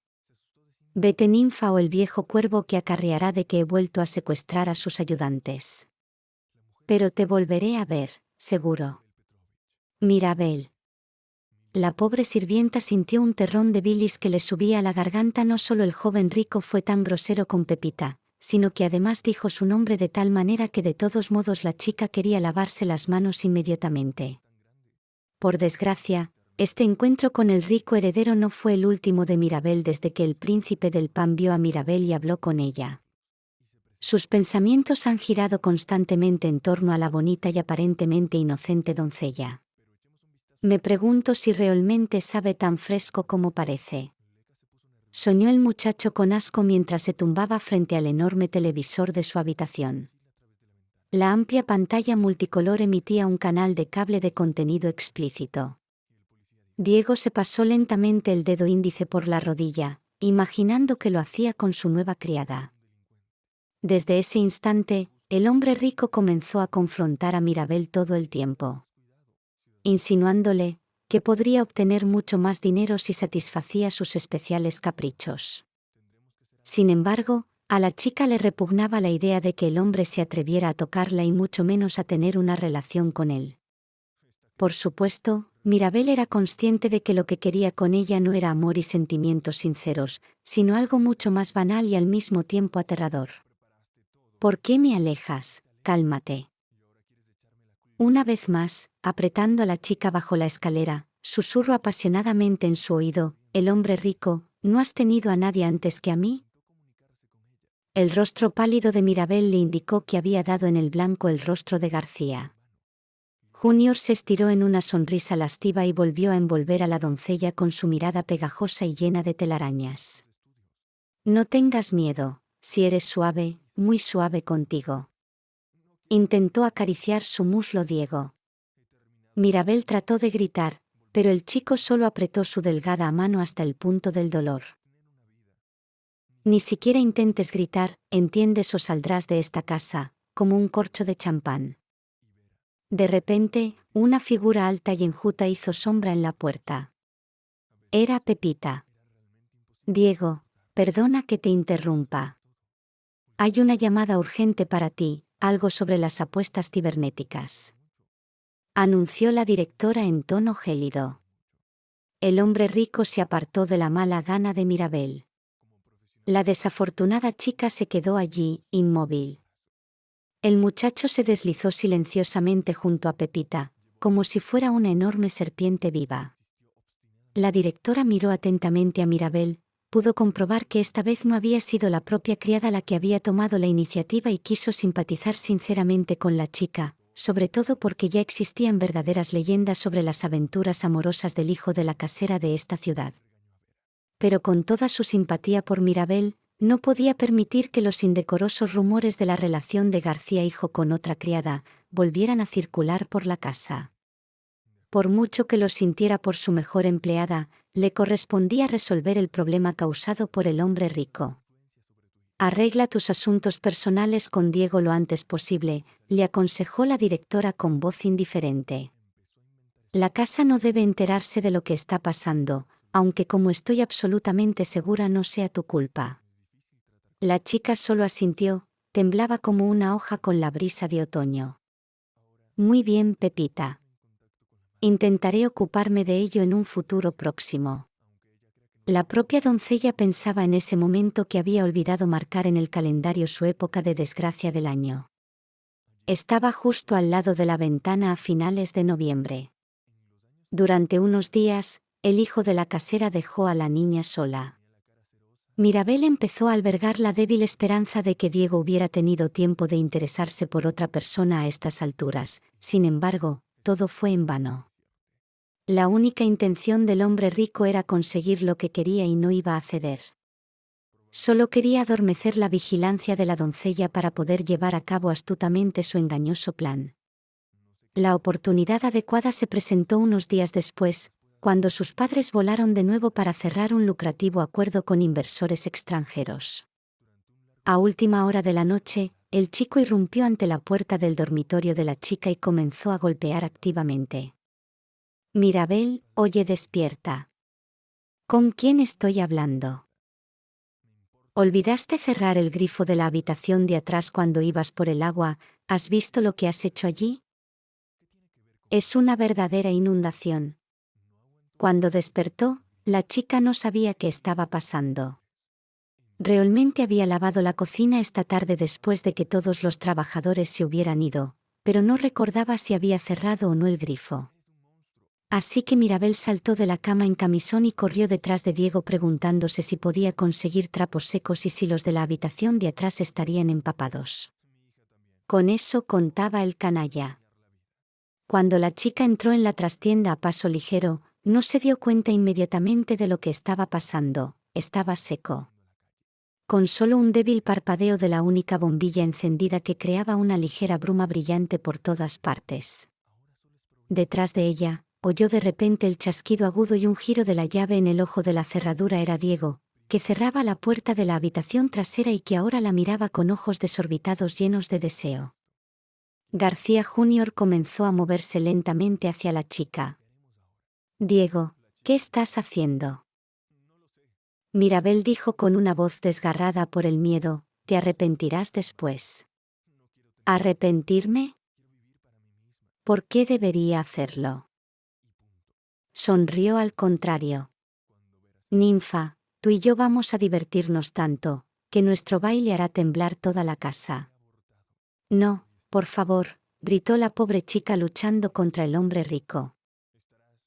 Vete ninfa o el viejo cuervo que acarreará de que he vuelto a secuestrar a sus ayudantes. Pero te volveré a ver seguro. Mirabel. La pobre sirvienta sintió un terrón de bilis que le subía a la garganta. No solo el joven rico fue tan grosero con Pepita, sino que además dijo su nombre de tal manera que de todos modos la chica quería lavarse las manos inmediatamente. Por desgracia, este encuentro con el rico heredero no fue el último de Mirabel desde que el príncipe del pan vio a Mirabel y habló con ella. Sus pensamientos han girado constantemente en torno a la bonita y aparentemente inocente doncella. Me pregunto si realmente sabe tan fresco como parece. Soñó el muchacho con asco mientras se tumbaba frente al enorme televisor de su habitación. La amplia pantalla multicolor emitía un canal de cable de contenido explícito. Diego se pasó lentamente el dedo índice por la rodilla, imaginando que lo hacía con su nueva criada. Desde ese instante, el hombre rico comenzó a confrontar a Mirabel todo el tiempo. Insinuándole, que podría obtener mucho más dinero si satisfacía sus especiales caprichos. Sin embargo, a la chica le repugnaba la idea de que el hombre se atreviera a tocarla y mucho menos a tener una relación con él. Por supuesto, Mirabel era consciente de que lo que quería con ella no era amor y sentimientos sinceros, sino algo mucho más banal y al mismo tiempo aterrador. ¿Por qué me alejas? Cálmate. Una vez más, apretando a la chica bajo la escalera, susurro apasionadamente en su oído, el hombre rico, ¿no has tenido a nadie antes que a mí? El rostro pálido de Mirabel le indicó que había dado en el blanco el rostro de García. Junior se estiró en una sonrisa lastiva y volvió a envolver a la doncella con su mirada pegajosa y llena de telarañas. No tengas miedo, si eres suave, muy suave contigo. Intentó acariciar su muslo Diego. Mirabel trató de gritar, pero el chico solo apretó su delgada mano hasta el punto del dolor. Ni siquiera intentes gritar, entiendes o saldrás de esta casa, como un corcho de champán. De repente, una figura alta y enjuta hizo sombra en la puerta. Era Pepita. Diego, perdona que te interrumpa. Hay una llamada urgente para ti, algo sobre las apuestas cibernéticas. Anunció la directora en tono gélido. El hombre rico se apartó de la mala gana de Mirabel. La desafortunada chica se quedó allí, inmóvil. El muchacho se deslizó silenciosamente junto a Pepita, como si fuera una enorme serpiente viva. La directora miró atentamente a Mirabel, pudo comprobar que esta vez no había sido la propia criada la que había tomado la iniciativa y quiso simpatizar sinceramente con la chica, sobre todo porque ya existían verdaderas leyendas sobre las aventuras amorosas del hijo de la casera de esta ciudad. Pero con toda su simpatía por Mirabel, no podía permitir que los indecorosos rumores de la relación de García hijo con otra criada volvieran a circular por la casa. Por mucho que lo sintiera por su mejor empleada, le correspondía resolver el problema causado por el hombre rico. Arregla tus asuntos personales con Diego lo antes posible, le aconsejó la directora con voz indiferente. La casa no debe enterarse de lo que está pasando, aunque como estoy absolutamente segura no sea tu culpa. La chica solo asintió, temblaba como una hoja con la brisa de otoño. Muy bien, Pepita. Intentaré ocuparme de ello en un futuro próximo. La propia doncella pensaba en ese momento que había olvidado marcar en el calendario su época de desgracia del año. Estaba justo al lado de la ventana a finales de noviembre. Durante unos días, el hijo de la casera dejó a la niña sola. Mirabel empezó a albergar la débil esperanza de que Diego hubiera tenido tiempo de interesarse por otra persona a estas alturas, sin embargo, todo fue en vano. La única intención del hombre rico era conseguir lo que quería y no iba a ceder. Solo quería adormecer la vigilancia de la doncella para poder llevar a cabo astutamente su engañoso plan. La oportunidad adecuada se presentó unos días después, cuando sus padres volaron de nuevo para cerrar un lucrativo acuerdo con inversores extranjeros. A última hora de la noche, el chico irrumpió ante la puerta del dormitorio de la chica y comenzó a golpear activamente. Mirabel, oye despierta. ¿Con quién estoy hablando? ¿Olvidaste cerrar el grifo de la habitación de atrás cuando ibas por el agua? ¿Has visto lo que has hecho allí? Es una verdadera inundación. Cuando despertó, la chica no sabía qué estaba pasando. Realmente había lavado la cocina esta tarde después de que todos los trabajadores se hubieran ido, pero no recordaba si había cerrado o no el grifo. Así que Mirabel saltó de la cama en camisón y corrió detrás de Diego preguntándose si podía conseguir trapos secos y si los de la habitación de atrás estarían empapados. Con eso contaba el canalla. Cuando la chica entró en la trastienda a paso ligero, no se dio cuenta inmediatamente de lo que estaba pasando, estaba seco. Con solo un débil parpadeo de la única bombilla encendida que creaba una ligera bruma brillante por todas partes. Detrás de ella, oyó de repente el chasquido agudo y un giro de la llave en el ojo de la cerradura era Diego, que cerraba la puerta de la habitación trasera y que ahora la miraba con ojos desorbitados llenos de deseo. García Jr. comenzó a moverse lentamente hacia la chica, Diego, ¿qué estás haciendo? Mirabel dijo con una voz desgarrada por el miedo, te arrepentirás después. ¿Arrepentirme? ¿Por qué debería hacerlo? Sonrió al contrario. Ninfa, tú y yo vamos a divertirnos tanto, que nuestro baile hará temblar toda la casa. No, por favor, gritó la pobre chica luchando contra el hombre rico.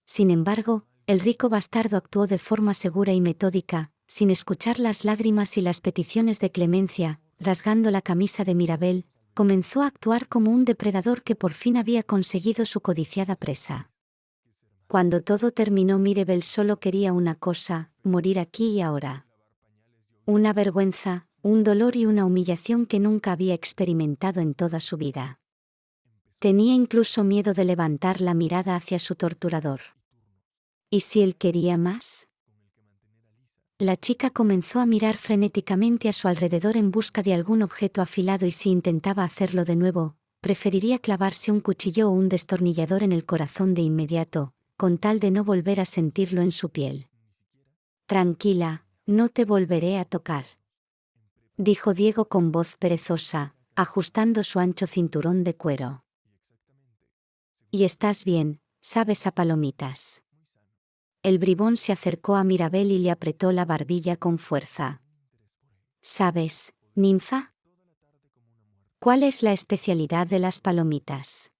Sin embargo, el rico bastardo actuó de forma segura y metódica, sin escuchar las lágrimas y las peticiones de clemencia, rasgando la camisa de Mirabel, comenzó a actuar como un depredador que por fin había conseguido su codiciada presa. Cuando todo terminó Mirabel solo quería una cosa, morir aquí y ahora. Una vergüenza, un dolor y una humillación que nunca había experimentado en toda su vida. Tenía incluso miedo de levantar la mirada hacia su torturador. ¿Y si él quería más? La chica comenzó a mirar frenéticamente a su alrededor en busca de algún objeto afilado y si intentaba hacerlo de nuevo, preferiría clavarse un cuchillo o un destornillador en el corazón de inmediato, con tal de no volver a sentirlo en su piel. Tranquila, no te volveré a tocar. Dijo Diego con voz perezosa, ajustando su ancho cinturón de cuero. Y estás bien, sabes a palomitas. El bribón se acercó a Mirabel y le apretó la barbilla con fuerza. ¿Sabes, ninfa? ¿Cuál es la especialidad de las palomitas?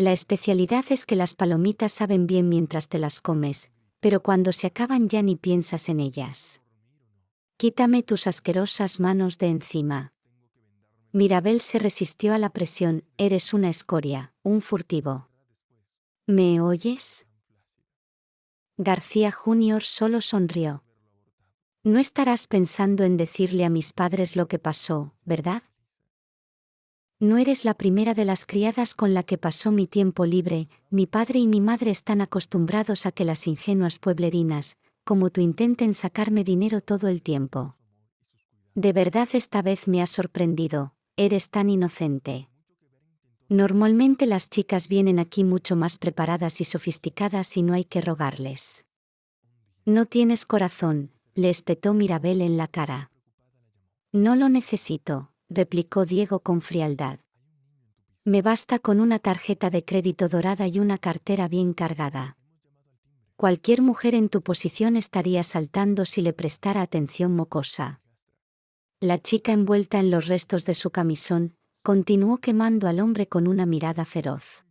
La especialidad es que las palomitas saben bien mientras te las comes, pero cuando se acaban ya ni piensas en ellas. Quítame tus asquerosas manos de encima. Mirabel se resistió a la presión, eres una escoria, un furtivo. ¿Me oyes? García Junior solo sonrió. No estarás pensando en decirle a mis padres lo que pasó, ¿verdad? No eres la primera de las criadas con la que pasó mi tiempo libre, mi padre y mi madre están acostumbrados a que las ingenuas pueblerinas, como tú intenten sacarme dinero todo el tiempo. De verdad esta vez me has sorprendido, eres tan inocente. Normalmente las chicas vienen aquí mucho más preparadas y sofisticadas y no hay que rogarles. No tienes corazón, le espetó Mirabel en la cara. No lo necesito, replicó Diego con frialdad. Me basta con una tarjeta de crédito dorada y una cartera bien cargada. Cualquier mujer en tu posición estaría saltando si le prestara atención mocosa. La chica envuelta en los restos de su camisón, continuó quemando al hombre con una mirada feroz.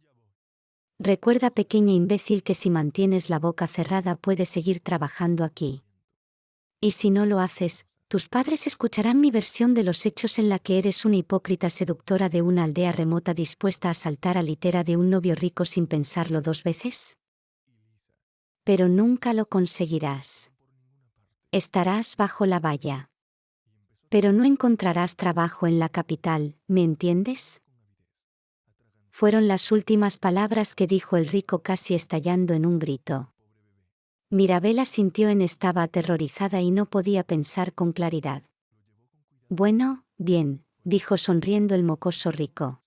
Recuerda pequeña imbécil que si mantienes la boca cerrada puedes seguir trabajando aquí. Y si no lo haces, tus padres escucharán mi versión de los hechos en la que eres una hipócrita seductora de una aldea remota dispuesta a saltar a litera de un novio rico sin pensarlo dos veces. Pero nunca lo conseguirás. Estarás bajo la valla. Pero no encontrarás trabajo en la capital, ¿me entiendes? Fueron las últimas palabras que dijo el rico casi estallando en un grito. Mirabela sintió en estaba aterrorizada y no podía pensar con claridad. Bueno, bien, dijo sonriendo el mocoso rico.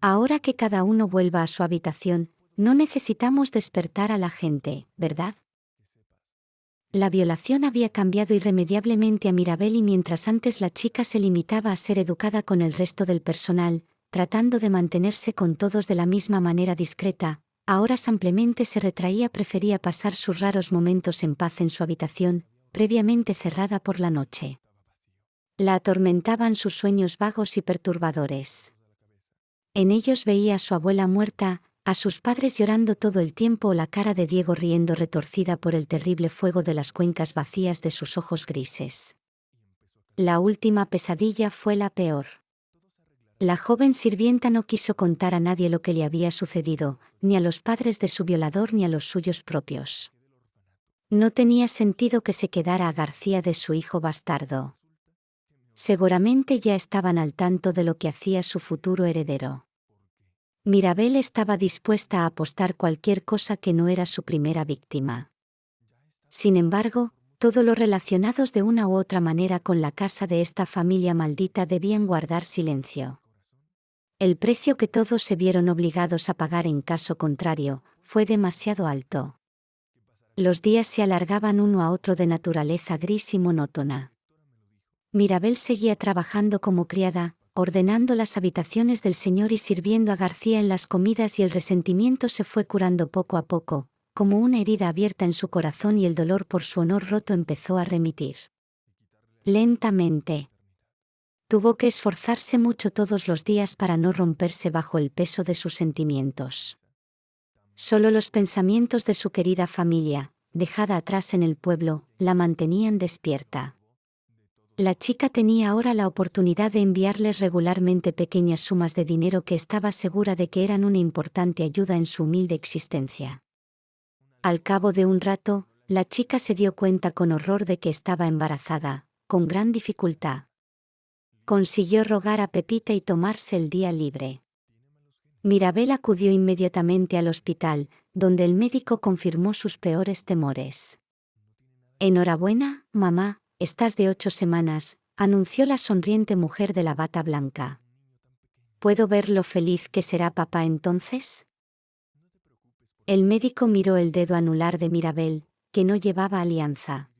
Ahora que cada uno vuelva a su habitación, no necesitamos despertar a la gente, ¿verdad? La violación había cambiado irremediablemente a Mirabel y mientras antes la chica se limitaba a ser educada con el resto del personal, tratando de mantenerse con todos de la misma manera discreta, ahora simplemente se retraía prefería pasar sus raros momentos en paz en su habitación, previamente cerrada por la noche. La atormentaban sus sueños vagos y perturbadores. En ellos veía a su abuela muerta, a sus padres llorando todo el tiempo o la cara de Diego riendo retorcida por el terrible fuego de las cuencas vacías de sus ojos grises. La última pesadilla fue la peor. La joven sirvienta no quiso contar a nadie lo que le había sucedido, ni a los padres de su violador ni a los suyos propios. No tenía sentido que se quedara a García de su hijo bastardo. Seguramente ya estaban al tanto de lo que hacía su futuro heredero. Mirabel estaba dispuesta a apostar cualquier cosa que no era su primera víctima. Sin embargo, todo lo relacionados de una u otra manera con la casa de esta familia maldita debían guardar silencio. El precio que todos se vieron obligados a pagar en caso contrario, fue demasiado alto. Los días se alargaban uno a otro de naturaleza gris y monótona. Mirabel seguía trabajando como criada, ordenando las habitaciones del Señor y sirviendo a García en las comidas y el resentimiento se fue curando poco a poco, como una herida abierta en su corazón y el dolor por su honor roto empezó a remitir. Lentamente. Tuvo que esforzarse mucho todos los días para no romperse bajo el peso de sus sentimientos. Solo los pensamientos de su querida familia, dejada atrás en el pueblo, la mantenían despierta. La chica tenía ahora la oportunidad de enviarles regularmente pequeñas sumas de dinero que estaba segura de que eran una importante ayuda en su humilde existencia. Al cabo de un rato, la chica se dio cuenta con horror de que estaba embarazada, con gran dificultad. Consiguió rogar a Pepita y tomarse el día libre. Mirabel acudió inmediatamente al hospital, donde el médico confirmó sus peores temores. Enhorabuena, mamá, estás de ocho semanas, anunció la sonriente mujer de la bata blanca. ¿Puedo ver lo feliz que será papá entonces? El médico miró el dedo anular de Mirabel, que no llevaba alianza.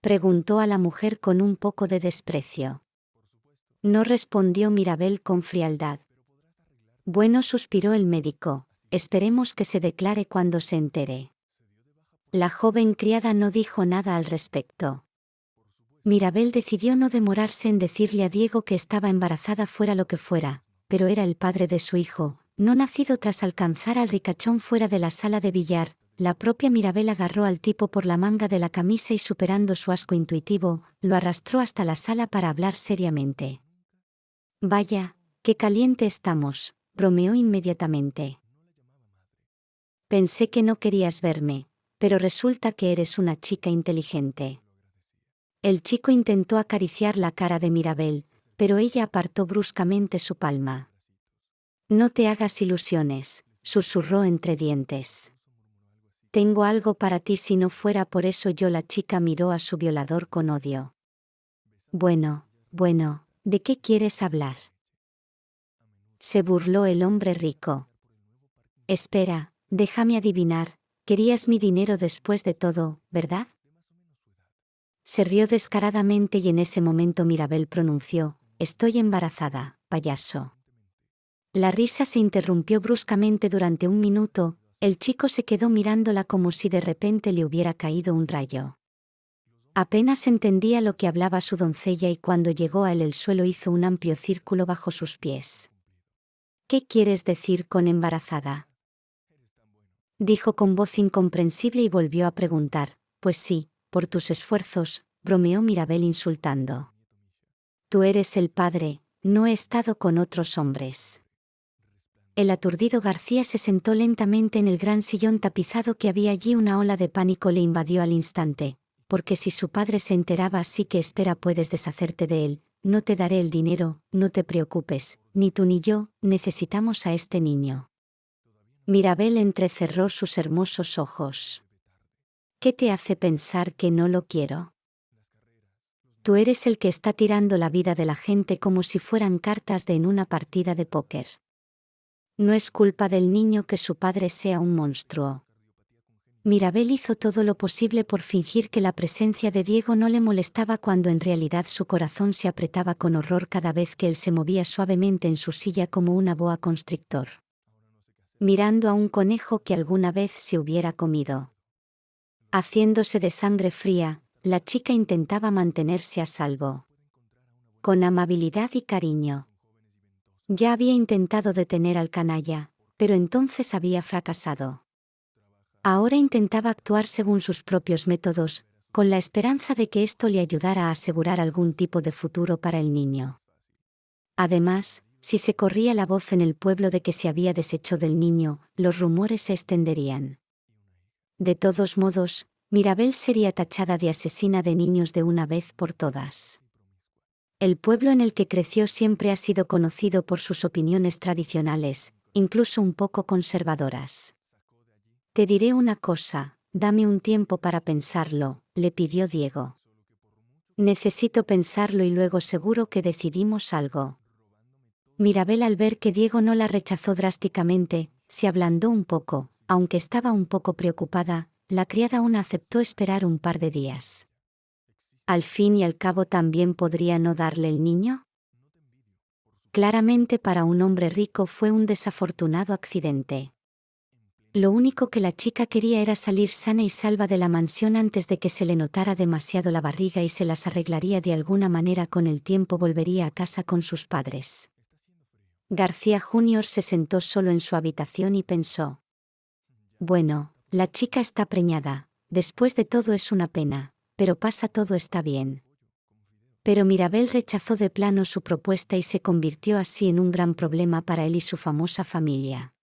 Preguntó a la mujer con un poco de desprecio. No respondió Mirabel con frialdad. Bueno, suspiró el médico, esperemos que se declare cuando se entere. La joven criada no dijo nada al respecto. Mirabel decidió no demorarse en decirle a Diego que estaba embarazada fuera lo que fuera, pero era el padre de su hijo, no nacido tras alcanzar al ricachón fuera de la sala de billar, la propia Mirabel agarró al tipo por la manga de la camisa y superando su asco intuitivo, lo arrastró hasta la sala para hablar seriamente. Vaya, qué caliente estamos, bromeó inmediatamente. Pensé que no querías verme, pero resulta que eres una chica inteligente. El chico intentó acariciar la cara de Mirabel, pero ella apartó bruscamente su palma. No te hagas ilusiones, susurró entre dientes. Tengo algo para ti si no fuera por eso yo la chica miró a su violador con odio. Bueno, bueno, ¿de qué quieres hablar? Se burló el hombre rico. Espera, déjame adivinar, querías mi dinero después de todo, ¿verdad? Se rió descaradamente y en ese momento Mirabel pronunció, Estoy embarazada, payaso. La risa se interrumpió bruscamente durante un minuto, el chico se quedó mirándola como si de repente le hubiera caído un rayo. Apenas entendía lo que hablaba su doncella y cuando llegó a él el suelo hizo un amplio círculo bajo sus pies. ¿Qué quieres decir con embarazada? Dijo con voz incomprensible y volvió a preguntar, pues sí, por tus esfuerzos, bromeó Mirabel insultando. Tú eres el padre, no he estado con otros hombres. El aturdido García se sentó lentamente en el gran sillón tapizado que había allí una ola de pánico le invadió al instante, porque si su padre se enteraba así que espera puedes deshacerte de él, no te daré el dinero, no te preocupes, ni tú ni yo, necesitamos a este niño. Mirabel entrecerró sus hermosos ojos. ¿Qué te hace pensar que no lo quiero? Tú eres el que está tirando la vida de la gente como si fueran cartas de en una partida de póker. No es culpa del niño que su padre sea un monstruo. Mirabel hizo todo lo posible por fingir que la presencia de Diego no le molestaba cuando en realidad su corazón se apretaba con horror cada vez que él se movía suavemente en su silla como una boa constrictor. Mirando a un conejo que alguna vez se hubiera comido. Haciéndose de sangre fría, la chica intentaba mantenerse a salvo. Con amabilidad y cariño. Ya había intentado detener al canalla, pero entonces había fracasado. Ahora intentaba actuar según sus propios métodos, con la esperanza de que esto le ayudara a asegurar algún tipo de futuro para el niño. Además, si se corría la voz en el pueblo de que se había deshecho del niño, los rumores se extenderían. De todos modos, Mirabel sería tachada de asesina de niños de una vez por todas. El pueblo en el que creció siempre ha sido conocido por sus opiniones tradicionales, incluso un poco conservadoras. Te diré una cosa, dame un tiempo para pensarlo, le pidió Diego. Necesito pensarlo y luego seguro que decidimos algo. Mirabel al ver que Diego no la rechazó drásticamente, se ablandó un poco, aunque estaba un poco preocupada, la criada aún aceptó esperar un par de días. ¿Al fin y al cabo también podría no darle el niño? Claramente para un hombre rico fue un desafortunado accidente. Lo único que la chica quería era salir sana y salva de la mansión antes de que se le notara demasiado la barriga y se las arreglaría de alguna manera con el tiempo volvería a casa con sus padres. García Jr. se sentó solo en su habitación y pensó. Bueno, la chica está preñada, después de todo es una pena, pero pasa todo está bien. Pero Mirabel rechazó de plano su propuesta y se convirtió así en un gran problema para él y su famosa familia.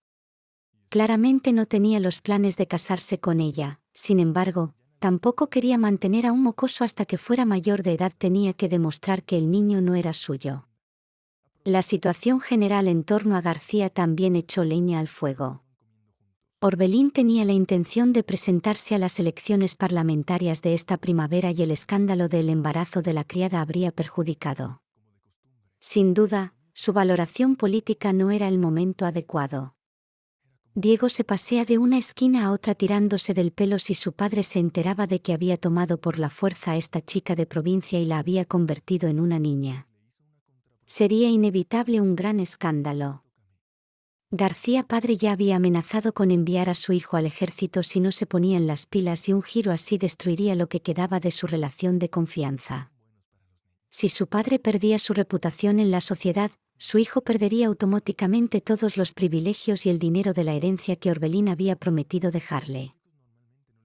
Claramente no tenía los planes de casarse con ella, sin embargo, tampoco quería mantener a un mocoso hasta que fuera mayor de edad tenía que demostrar que el niño no era suyo. La situación general en torno a García también echó leña al fuego. Orbelín tenía la intención de presentarse a las elecciones parlamentarias de esta primavera y el escándalo del embarazo de la criada habría perjudicado. Sin duda, su valoración política no era el momento adecuado. Diego se pasea de una esquina a otra tirándose del pelo si su padre se enteraba de que había tomado por la fuerza a esta chica de provincia y la había convertido en una niña. Sería inevitable un gran escándalo. García padre ya había amenazado con enviar a su hijo al ejército si no se ponía en las pilas y un giro así destruiría lo que quedaba de su relación de confianza. Si su padre perdía su reputación en la sociedad, su hijo perdería automáticamente todos los privilegios y el dinero de la herencia que Orbelín había prometido dejarle.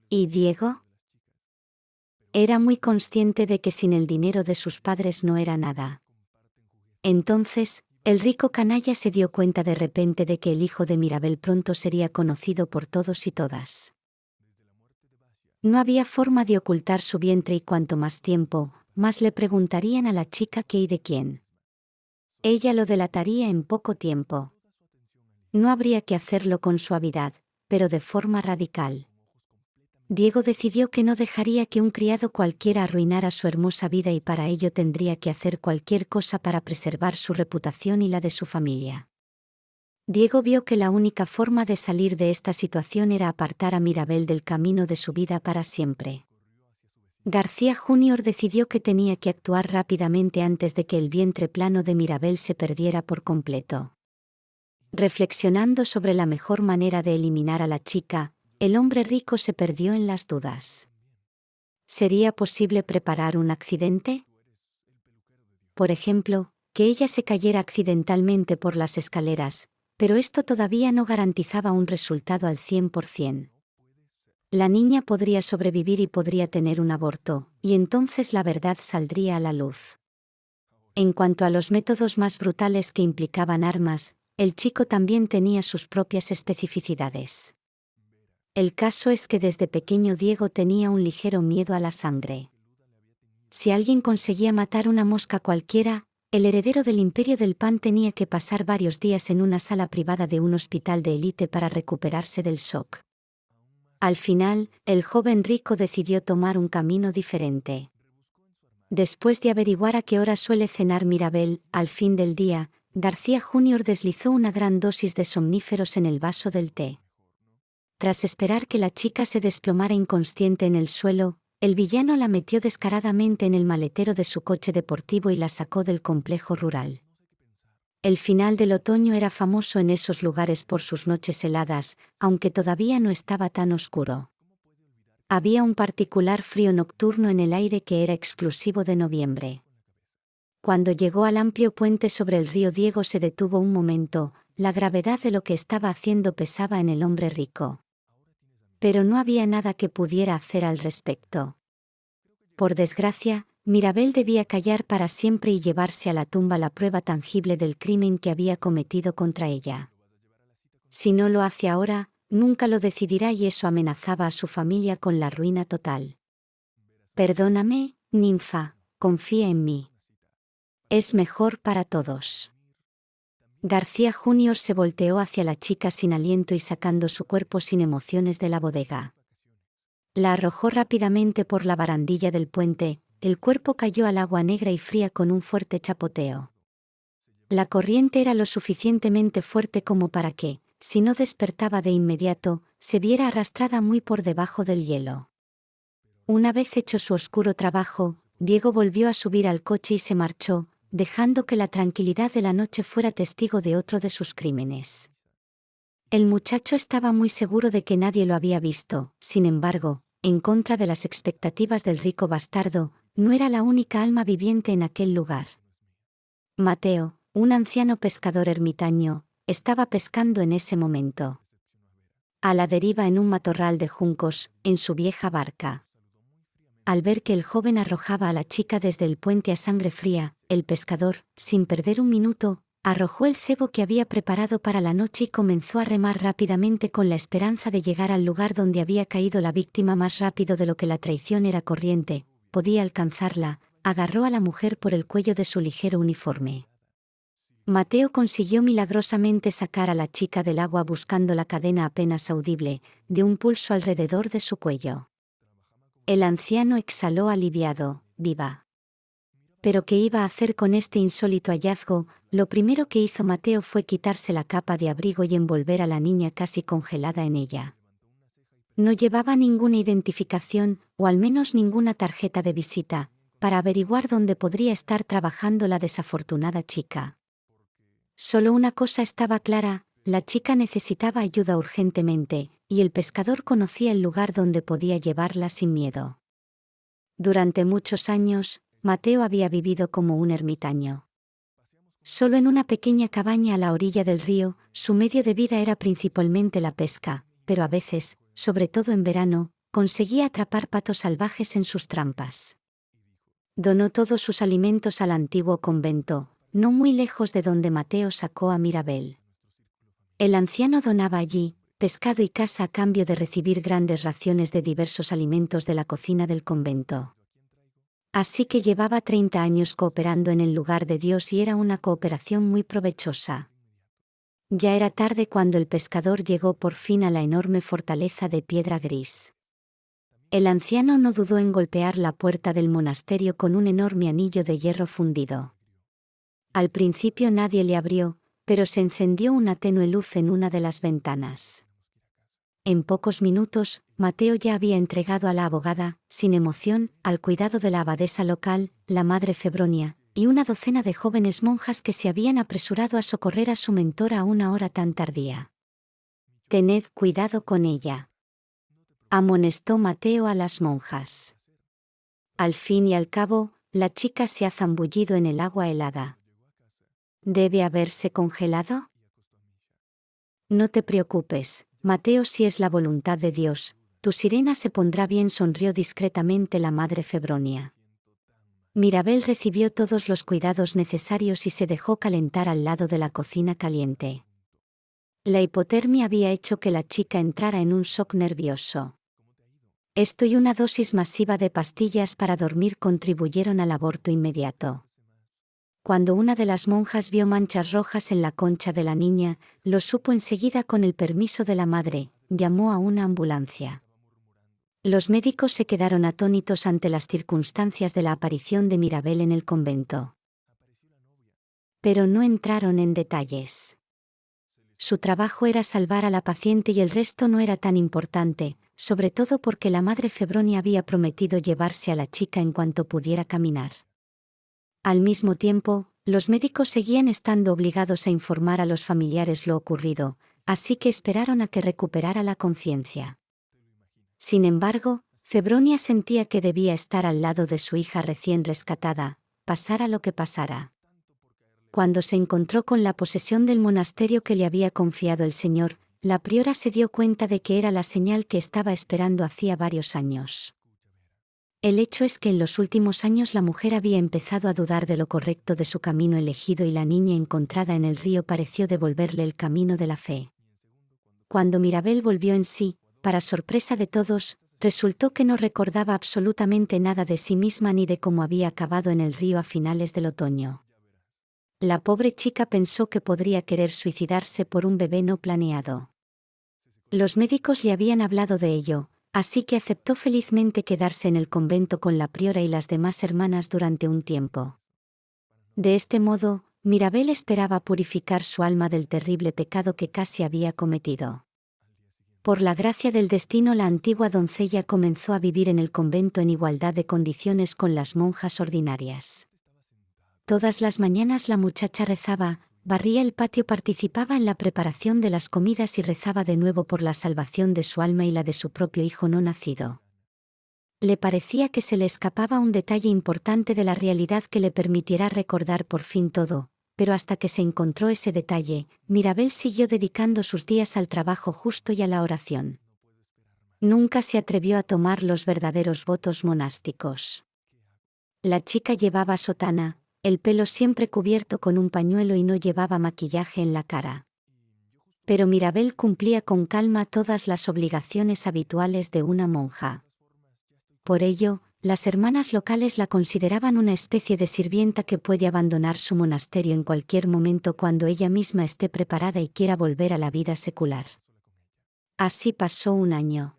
¿Y Diego? Era muy consciente de que sin el dinero de sus padres no era nada. Entonces, el rico canalla se dio cuenta de repente de que el hijo de Mirabel pronto sería conocido por todos y todas. No había forma de ocultar su vientre y cuanto más tiempo, más le preguntarían a la chica qué y de quién. Ella lo delataría en poco tiempo. No habría que hacerlo con suavidad, pero de forma radical. Diego decidió que no dejaría que un criado cualquiera arruinara su hermosa vida y para ello tendría que hacer cualquier cosa para preservar su reputación y la de su familia. Diego vio que la única forma de salir de esta situación era apartar a Mirabel del camino de su vida para siempre. García Jr. decidió que tenía que actuar rápidamente antes de que el vientre plano de Mirabel se perdiera por completo. Reflexionando sobre la mejor manera de eliminar a la chica, el hombre rico se perdió en las dudas. ¿Sería posible preparar un accidente? Por ejemplo, que ella se cayera accidentalmente por las escaleras, pero esto todavía no garantizaba un resultado al 100% la niña podría sobrevivir y podría tener un aborto, y entonces la verdad saldría a la luz. En cuanto a los métodos más brutales que implicaban armas, el chico también tenía sus propias especificidades. El caso es que desde pequeño Diego tenía un ligero miedo a la sangre. Si alguien conseguía matar una mosca cualquiera, el heredero del imperio del pan tenía que pasar varios días en una sala privada de un hospital de élite para recuperarse del shock. Al final, el joven rico decidió tomar un camino diferente. Después de averiguar a qué hora suele cenar Mirabel, al fin del día, García Jr. deslizó una gran dosis de somníferos en el vaso del té. Tras esperar que la chica se desplomara inconsciente en el suelo, el villano la metió descaradamente en el maletero de su coche deportivo y la sacó del complejo rural. El final del otoño era famoso en esos lugares por sus noches heladas, aunque todavía no estaba tan oscuro. Había un particular frío nocturno en el aire que era exclusivo de noviembre. Cuando llegó al amplio puente sobre el río Diego se detuvo un momento, la gravedad de lo que estaba haciendo pesaba en el hombre rico. Pero no había nada que pudiera hacer al respecto. Por desgracia, Mirabel debía callar para siempre y llevarse a la tumba la prueba tangible del crimen que había cometido contra ella. Si no lo hace ahora, nunca lo decidirá y eso amenazaba a su familia con la ruina total. Perdóname, ninfa, confía en mí. Es mejor para todos. García Jr. se volteó hacia la chica sin aliento y sacando su cuerpo sin emociones de la bodega. La arrojó rápidamente por la barandilla del puente, el cuerpo cayó al agua negra y fría con un fuerte chapoteo. La corriente era lo suficientemente fuerte como para que, si no despertaba de inmediato, se viera arrastrada muy por debajo del hielo. Una vez hecho su oscuro trabajo, Diego volvió a subir al coche y se marchó, dejando que la tranquilidad de la noche fuera testigo de otro de sus crímenes. El muchacho estaba muy seguro de que nadie lo había visto, sin embargo, en contra de las expectativas del rico bastardo, no era la única alma viviente en aquel lugar. Mateo, un anciano pescador ermitaño, estaba pescando en ese momento. A la deriva en un matorral de juncos, en su vieja barca. Al ver que el joven arrojaba a la chica desde el puente a sangre fría, el pescador, sin perder un minuto, arrojó el cebo que había preparado para la noche y comenzó a remar rápidamente con la esperanza de llegar al lugar donde había caído la víctima más rápido de lo que la traición era corriente, podía alcanzarla, agarró a la mujer por el cuello de su ligero uniforme. Mateo consiguió milagrosamente sacar a la chica del agua buscando la cadena apenas audible, de un pulso alrededor de su cuello. El anciano exhaló aliviado, viva pero ¿qué iba a hacer con este insólito hallazgo? Lo primero que hizo Mateo fue quitarse la capa de abrigo y envolver a la niña casi congelada en ella. No llevaba ninguna identificación, o al menos ninguna tarjeta de visita, para averiguar dónde podría estar trabajando la desafortunada chica. Solo una cosa estaba clara, la chica necesitaba ayuda urgentemente, y el pescador conocía el lugar donde podía llevarla sin miedo. Durante muchos años, Mateo había vivido como un ermitaño. Solo en una pequeña cabaña a la orilla del río, su medio de vida era principalmente la pesca, pero a veces, sobre todo en verano, conseguía atrapar patos salvajes en sus trampas. Donó todos sus alimentos al antiguo convento, no muy lejos de donde Mateo sacó a Mirabel. El anciano donaba allí, pescado y casa a cambio de recibir grandes raciones de diversos alimentos de la cocina del convento. Así que llevaba 30 años cooperando en el lugar de Dios y era una cooperación muy provechosa. Ya era tarde cuando el pescador llegó por fin a la enorme fortaleza de piedra gris. El anciano no dudó en golpear la puerta del monasterio con un enorme anillo de hierro fundido. Al principio nadie le abrió, pero se encendió una tenue luz en una de las ventanas. En pocos minutos, Mateo ya había entregado a la abogada, sin emoción, al cuidado de la abadesa local, la madre Febronia, y una docena de jóvenes monjas que se habían apresurado a socorrer a su mentor a una hora tan tardía. Tened cuidado con ella. Amonestó Mateo a las monjas. Al fin y al cabo, la chica se ha zambullido en el agua helada. ¿Debe haberse congelado? No te preocupes, Mateo, si es la voluntad de Dios, tu sirena se pondrá bien, sonrió discretamente la madre Febronia. Mirabel recibió todos los cuidados necesarios y se dejó calentar al lado de la cocina caliente. La hipotermia había hecho que la chica entrara en un shock nervioso. Esto y una dosis masiva de pastillas para dormir contribuyeron al aborto inmediato. Cuando una de las monjas vio manchas rojas en la concha de la niña, lo supo enseguida con el permiso de la madre, llamó a una ambulancia. Los médicos se quedaron atónitos ante las circunstancias de la aparición de Mirabel en el convento. Pero no entraron en detalles. Su trabajo era salvar a la paciente y el resto no era tan importante, sobre todo porque la madre Febroni había prometido llevarse a la chica en cuanto pudiera caminar. Al mismo tiempo, los médicos seguían estando obligados a informar a los familiares lo ocurrido, así que esperaron a que recuperara la conciencia. Sin embargo, Febronia sentía que debía estar al lado de su hija recién rescatada, pasara lo que pasara. Cuando se encontró con la posesión del monasterio que le había confiado el Señor, la priora se dio cuenta de que era la señal que estaba esperando hacía varios años. El hecho es que en los últimos años la mujer había empezado a dudar de lo correcto de su camino elegido y la niña encontrada en el río pareció devolverle el camino de la fe. Cuando Mirabel volvió en sí, para sorpresa de todos, resultó que no recordaba absolutamente nada de sí misma ni de cómo había acabado en el río a finales del otoño. La pobre chica pensó que podría querer suicidarse por un bebé no planeado. Los médicos le habían hablado de ello, así que aceptó felizmente quedarse en el convento con la priora y las demás hermanas durante un tiempo. De este modo, Mirabel esperaba purificar su alma del terrible pecado que casi había cometido. Por la gracia del destino la antigua doncella comenzó a vivir en el convento en igualdad de condiciones con las monjas ordinarias. Todas las mañanas la muchacha rezaba, barría el patio, participaba en la preparación de las comidas y rezaba de nuevo por la salvación de su alma y la de su propio hijo no nacido. Le parecía que se le escapaba un detalle importante de la realidad que le permitiera recordar por fin todo, pero hasta que se encontró ese detalle, Mirabel siguió dedicando sus días al trabajo justo y a la oración. Nunca se atrevió a tomar los verdaderos votos monásticos. La chica llevaba sotana, el pelo siempre cubierto con un pañuelo y no llevaba maquillaje en la cara. Pero Mirabel cumplía con calma todas las obligaciones habituales de una monja. Por ello, las hermanas locales la consideraban una especie de sirvienta que puede abandonar su monasterio en cualquier momento cuando ella misma esté preparada y quiera volver a la vida secular. Así pasó un año.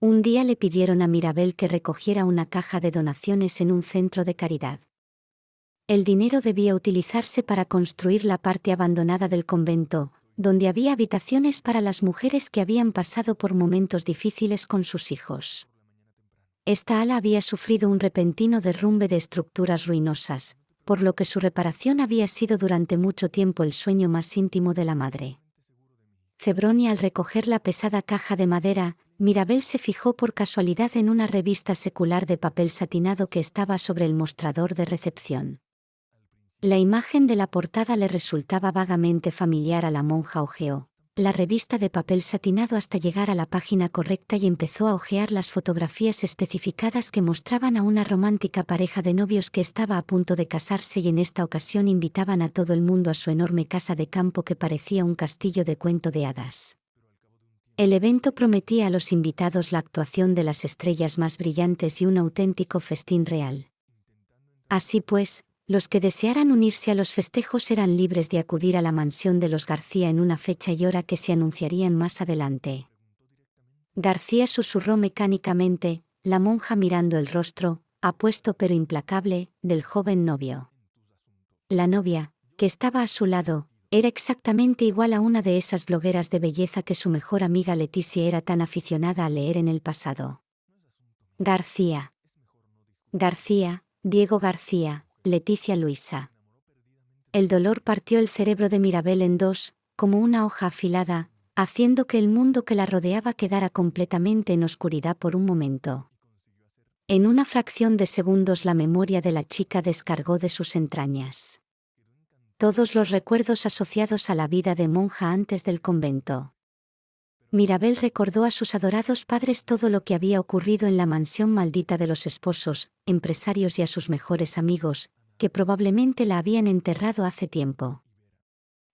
Un día le pidieron a Mirabel que recogiera una caja de donaciones en un centro de caridad. El dinero debía utilizarse para construir la parte abandonada del convento, donde había habitaciones para las mujeres que habían pasado por momentos difíciles con sus hijos. Esta ala había sufrido un repentino derrumbe de estructuras ruinosas, por lo que su reparación había sido durante mucho tiempo el sueño más íntimo de la madre. Cebronia al recoger la pesada caja de madera, Mirabel se fijó por casualidad en una revista secular de papel satinado que estaba sobre el mostrador de recepción. La imagen de la portada le resultaba vagamente familiar a la monja Ogeo, la revista de papel satinado hasta llegar a la página correcta y empezó a hojear las fotografías especificadas que mostraban a una romántica pareja de novios que estaba a punto de casarse y en esta ocasión invitaban a todo el mundo a su enorme casa de campo que parecía un castillo de cuento de hadas. El evento prometía a los invitados la actuación de las estrellas más brillantes y un auténtico festín real. Así pues, los que desearan unirse a los festejos eran libres de acudir a la mansión de los García en una fecha y hora que se anunciarían más adelante. García susurró mecánicamente, la monja mirando el rostro, apuesto pero implacable, del joven novio. La novia, que estaba a su lado, era exactamente igual a una de esas blogueras de belleza que su mejor amiga Leticia era tan aficionada a leer en el pasado. García. García, Diego García, Leticia Luisa. El dolor partió el cerebro de Mirabel en dos, como una hoja afilada, haciendo que el mundo que la rodeaba quedara completamente en oscuridad por un momento. En una fracción de segundos la memoria de la chica descargó de sus entrañas. Todos los recuerdos asociados a la vida de monja antes del convento. Mirabel recordó a sus adorados padres todo lo que había ocurrido en la mansión maldita de los esposos, empresarios y a sus mejores amigos, que probablemente la habían enterrado hace tiempo.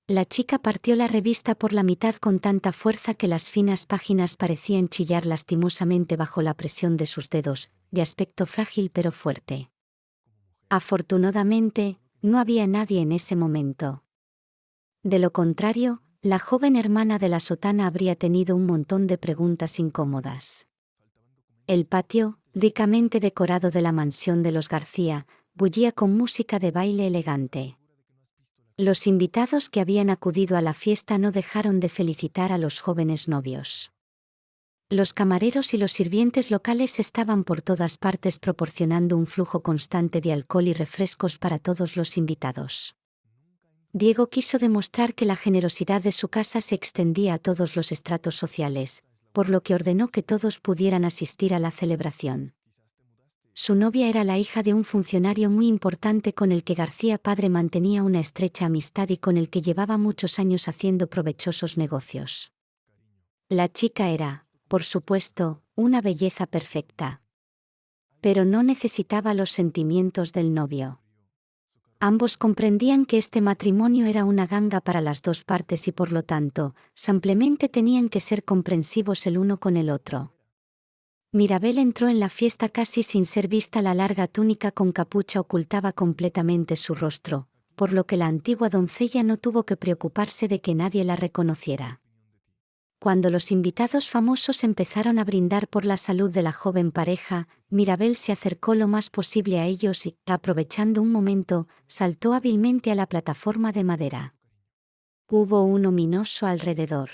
La chica partió la revista por la mitad con tanta fuerza que las finas páginas parecían chillar lastimosamente bajo la presión de sus dedos, de aspecto frágil pero fuerte. Afortunadamente, no había nadie en ese momento. De lo contrario, la joven hermana de la sotana habría tenido un montón de preguntas incómodas. El patio, ricamente decorado de la mansión de los García, bullía con música de baile elegante. Los invitados que habían acudido a la fiesta no dejaron de felicitar a los jóvenes novios. Los camareros y los sirvientes locales estaban por todas partes proporcionando un flujo constante de alcohol y refrescos para todos los invitados. Diego quiso demostrar que la generosidad de su casa se extendía a todos los estratos sociales, por lo que ordenó que todos pudieran asistir a la celebración. Su novia era la hija de un funcionario muy importante con el que García padre mantenía una estrecha amistad y con el que llevaba muchos años haciendo provechosos negocios. La chica era, por supuesto, una belleza perfecta. Pero no necesitaba los sentimientos del novio. Ambos comprendían que este matrimonio era una ganga para las dos partes y por lo tanto, simplemente tenían que ser comprensivos el uno con el otro. Mirabel entró en la fiesta casi sin ser vista, la larga túnica con capucha ocultaba completamente su rostro, por lo que la antigua doncella no tuvo que preocuparse de que nadie la reconociera. Cuando los invitados famosos empezaron a brindar por la salud de la joven pareja, Mirabel se acercó lo más posible a ellos y, aprovechando un momento, saltó hábilmente a la plataforma de madera. Hubo un ominoso alrededor.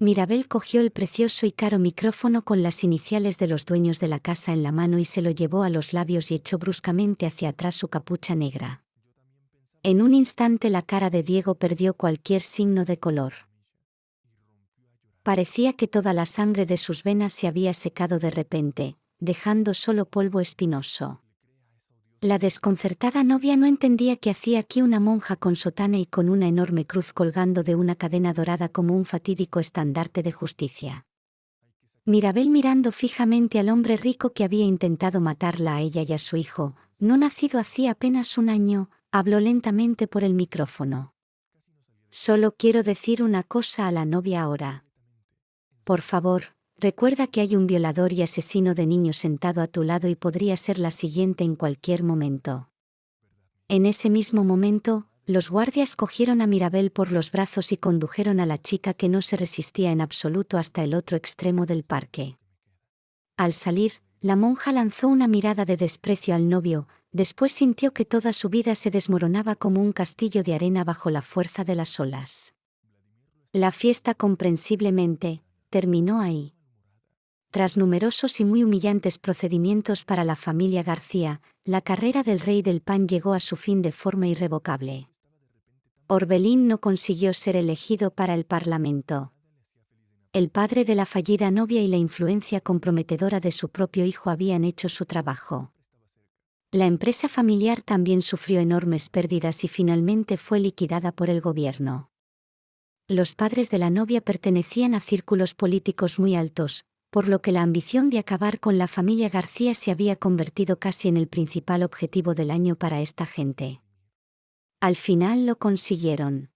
Mirabel cogió el precioso y caro micrófono con las iniciales de los dueños de la casa en la mano y se lo llevó a los labios y echó bruscamente hacia atrás su capucha negra. En un instante la cara de Diego perdió cualquier signo de color. Parecía que toda la sangre de sus venas se había secado de repente, dejando solo polvo espinoso. La desconcertada novia no entendía qué hacía aquí una monja con sotana y con una enorme cruz colgando de una cadena dorada como un fatídico estandarte de justicia. Mirabel mirando fijamente al hombre rico que había intentado matarla a ella y a su hijo, no nacido hacía apenas un año, habló lentamente por el micrófono. Solo quiero decir una cosa a la novia ahora. Por favor, Recuerda que hay un violador y asesino de niños sentado a tu lado y podría ser la siguiente en cualquier momento. En ese mismo momento, los guardias cogieron a Mirabel por los brazos y condujeron a la chica que no se resistía en absoluto hasta el otro extremo del parque. Al salir, la monja lanzó una mirada de desprecio al novio, después sintió que toda su vida se desmoronaba como un castillo de arena bajo la fuerza de las olas. La fiesta comprensiblemente, terminó ahí. Tras numerosos y muy humillantes procedimientos para la familia García, la carrera del rey del pan llegó a su fin de forma irrevocable. Orbelín no consiguió ser elegido para el Parlamento. El padre de la fallida novia y la influencia comprometedora de su propio hijo habían hecho su trabajo. La empresa familiar también sufrió enormes pérdidas y finalmente fue liquidada por el gobierno. Los padres de la novia pertenecían a círculos políticos muy altos, por lo que la ambición de acabar con la familia García se había convertido casi en el principal objetivo del año para esta gente. Al final lo consiguieron.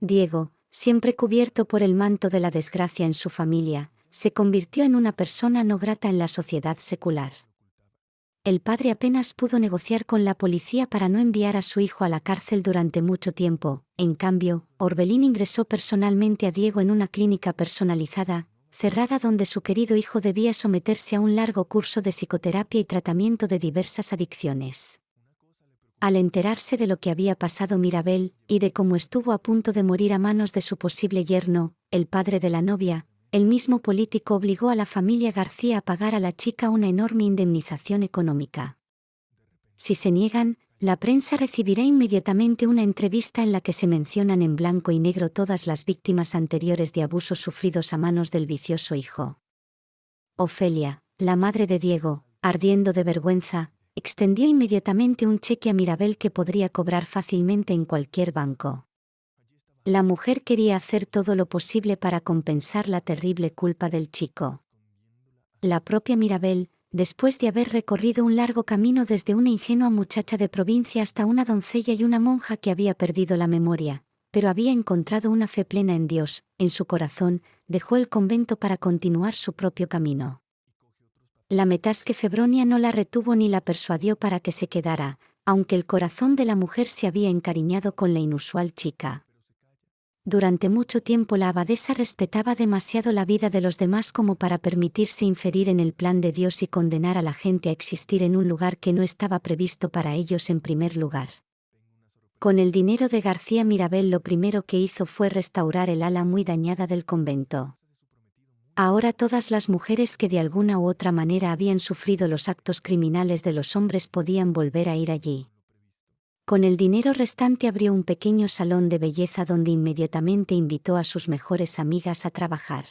Diego, siempre cubierto por el manto de la desgracia en su familia, se convirtió en una persona no grata en la sociedad secular. El padre apenas pudo negociar con la policía para no enviar a su hijo a la cárcel durante mucho tiempo, en cambio, Orbelín ingresó personalmente a Diego en una clínica personalizada, cerrada donde su querido hijo debía someterse a un largo curso de psicoterapia y tratamiento de diversas adicciones. Al enterarse de lo que había pasado Mirabel, y de cómo estuvo a punto de morir a manos de su posible yerno, el padre de la novia, el mismo político obligó a la familia García a pagar a la chica una enorme indemnización económica. Si se niegan, la prensa recibirá inmediatamente una entrevista en la que se mencionan en blanco y negro todas las víctimas anteriores de abusos sufridos a manos del vicioso hijo. Ofelia, la madre de Diego, ardiendo de vergüenza, extendió inmediatamente un cheque a Mirabel que podría cobrar fácilmente en cualquier banco. La mujer quería hacer todo lo posible para compensar la terrible culpa del chico. La propia Mirabel, después de haber recorrido un largo camino desde una ingenua muchacha de provincia hasta una doncella y una monja que había perdido la memoria, pero había encontrado una fe plena en Dios, en su corazón, dejó el convento para continuar su propio camino. La metasque Febronia no la retuvo ni la persuadió para que se quedara, aunque el corazón de la mujer se había encariñado con la inusual chica. Durante mucho tiempo la abadesa respetaba demasiado la vida de los demás como para permitirse inferir en el plan de Dios y condenar a la gente a existir en un lugar que no estaba previsto para ellos en primer lugar. Con el dinero de García Mirabel lo primero que hizo fue restaurar el ala muy dañada del convento. Ahora todas las mujeres que de alguna u otra manera habían sufrido los actos criminales de los hombres podían volver a ir allí. Con el dinero restante abrió un pequeño salón de belleza donde inmediatamente invitó a sus mejores amigas a trabajar.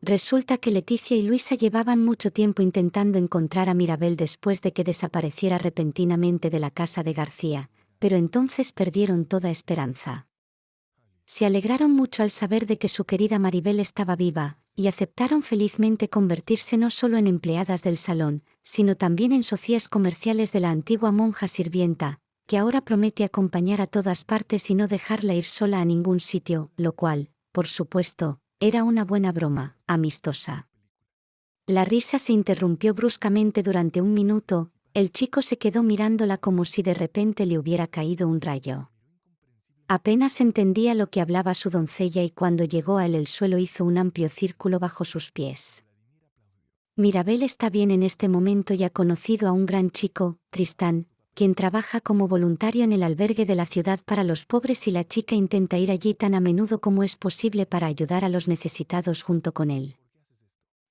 Resulta que Leticia y Luisa llevaban mucho tiempo intentando encontrar a Mirabel después de que desapareciera repentinamente de la casa de García, pero entonces perdieron toda esperanza. Se alegraron mucho al saber de que su querida Maribel estaba viva, y aceptaron felizmente convertirse no solo en empleadas del salón, sino también en socias comerciales de la antigua monja sirvienta, que ahora promete acompañar a todas partes y no dejarla ir sola a ningún sitio, lo cual, por supuesto, era una buena broma, amistosa. La risa se interrumpió bruscamente durante un minuto, el chico se quedó mirándola como si de repente le hubiera caído un rayo. Apenas entendía lo que hablaba su doncella y cuando llegó a él el suelo hizo un amplio círculo bajo sus pies. Mirabel está bien en este momento y ha conocido a un gran chico, Tristán, quien trabaja como voluntario en el albergue de la ciudad para los pobres y la chica intenta ir allí tan a menudo como es posible para ayudar a los necesitados junto con él.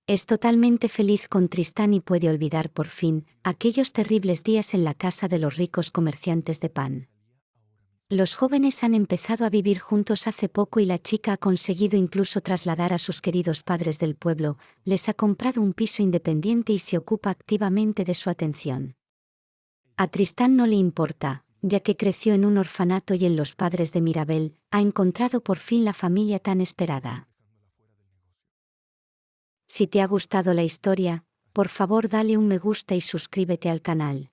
Es totalmente feliz con Tristán y puede olvidar por fin aquellos terribles días en la casa de los ricos comerciantes de pan. Los jóvenes han empezado a vivir juntos hace poco y la chica ha conseguido incluso trasladar a sus queridos padres del pueblo, les ha comprado un piso independiente y se ocupa activamente de su atención. A Tristán no le importa, ya que creció en un orfanato y en los padres de Mirabel, ha encontrado por fin la familia tan esperada. Si te ha gustado la historia, por favor dale un me gusta y suscríbete al canal.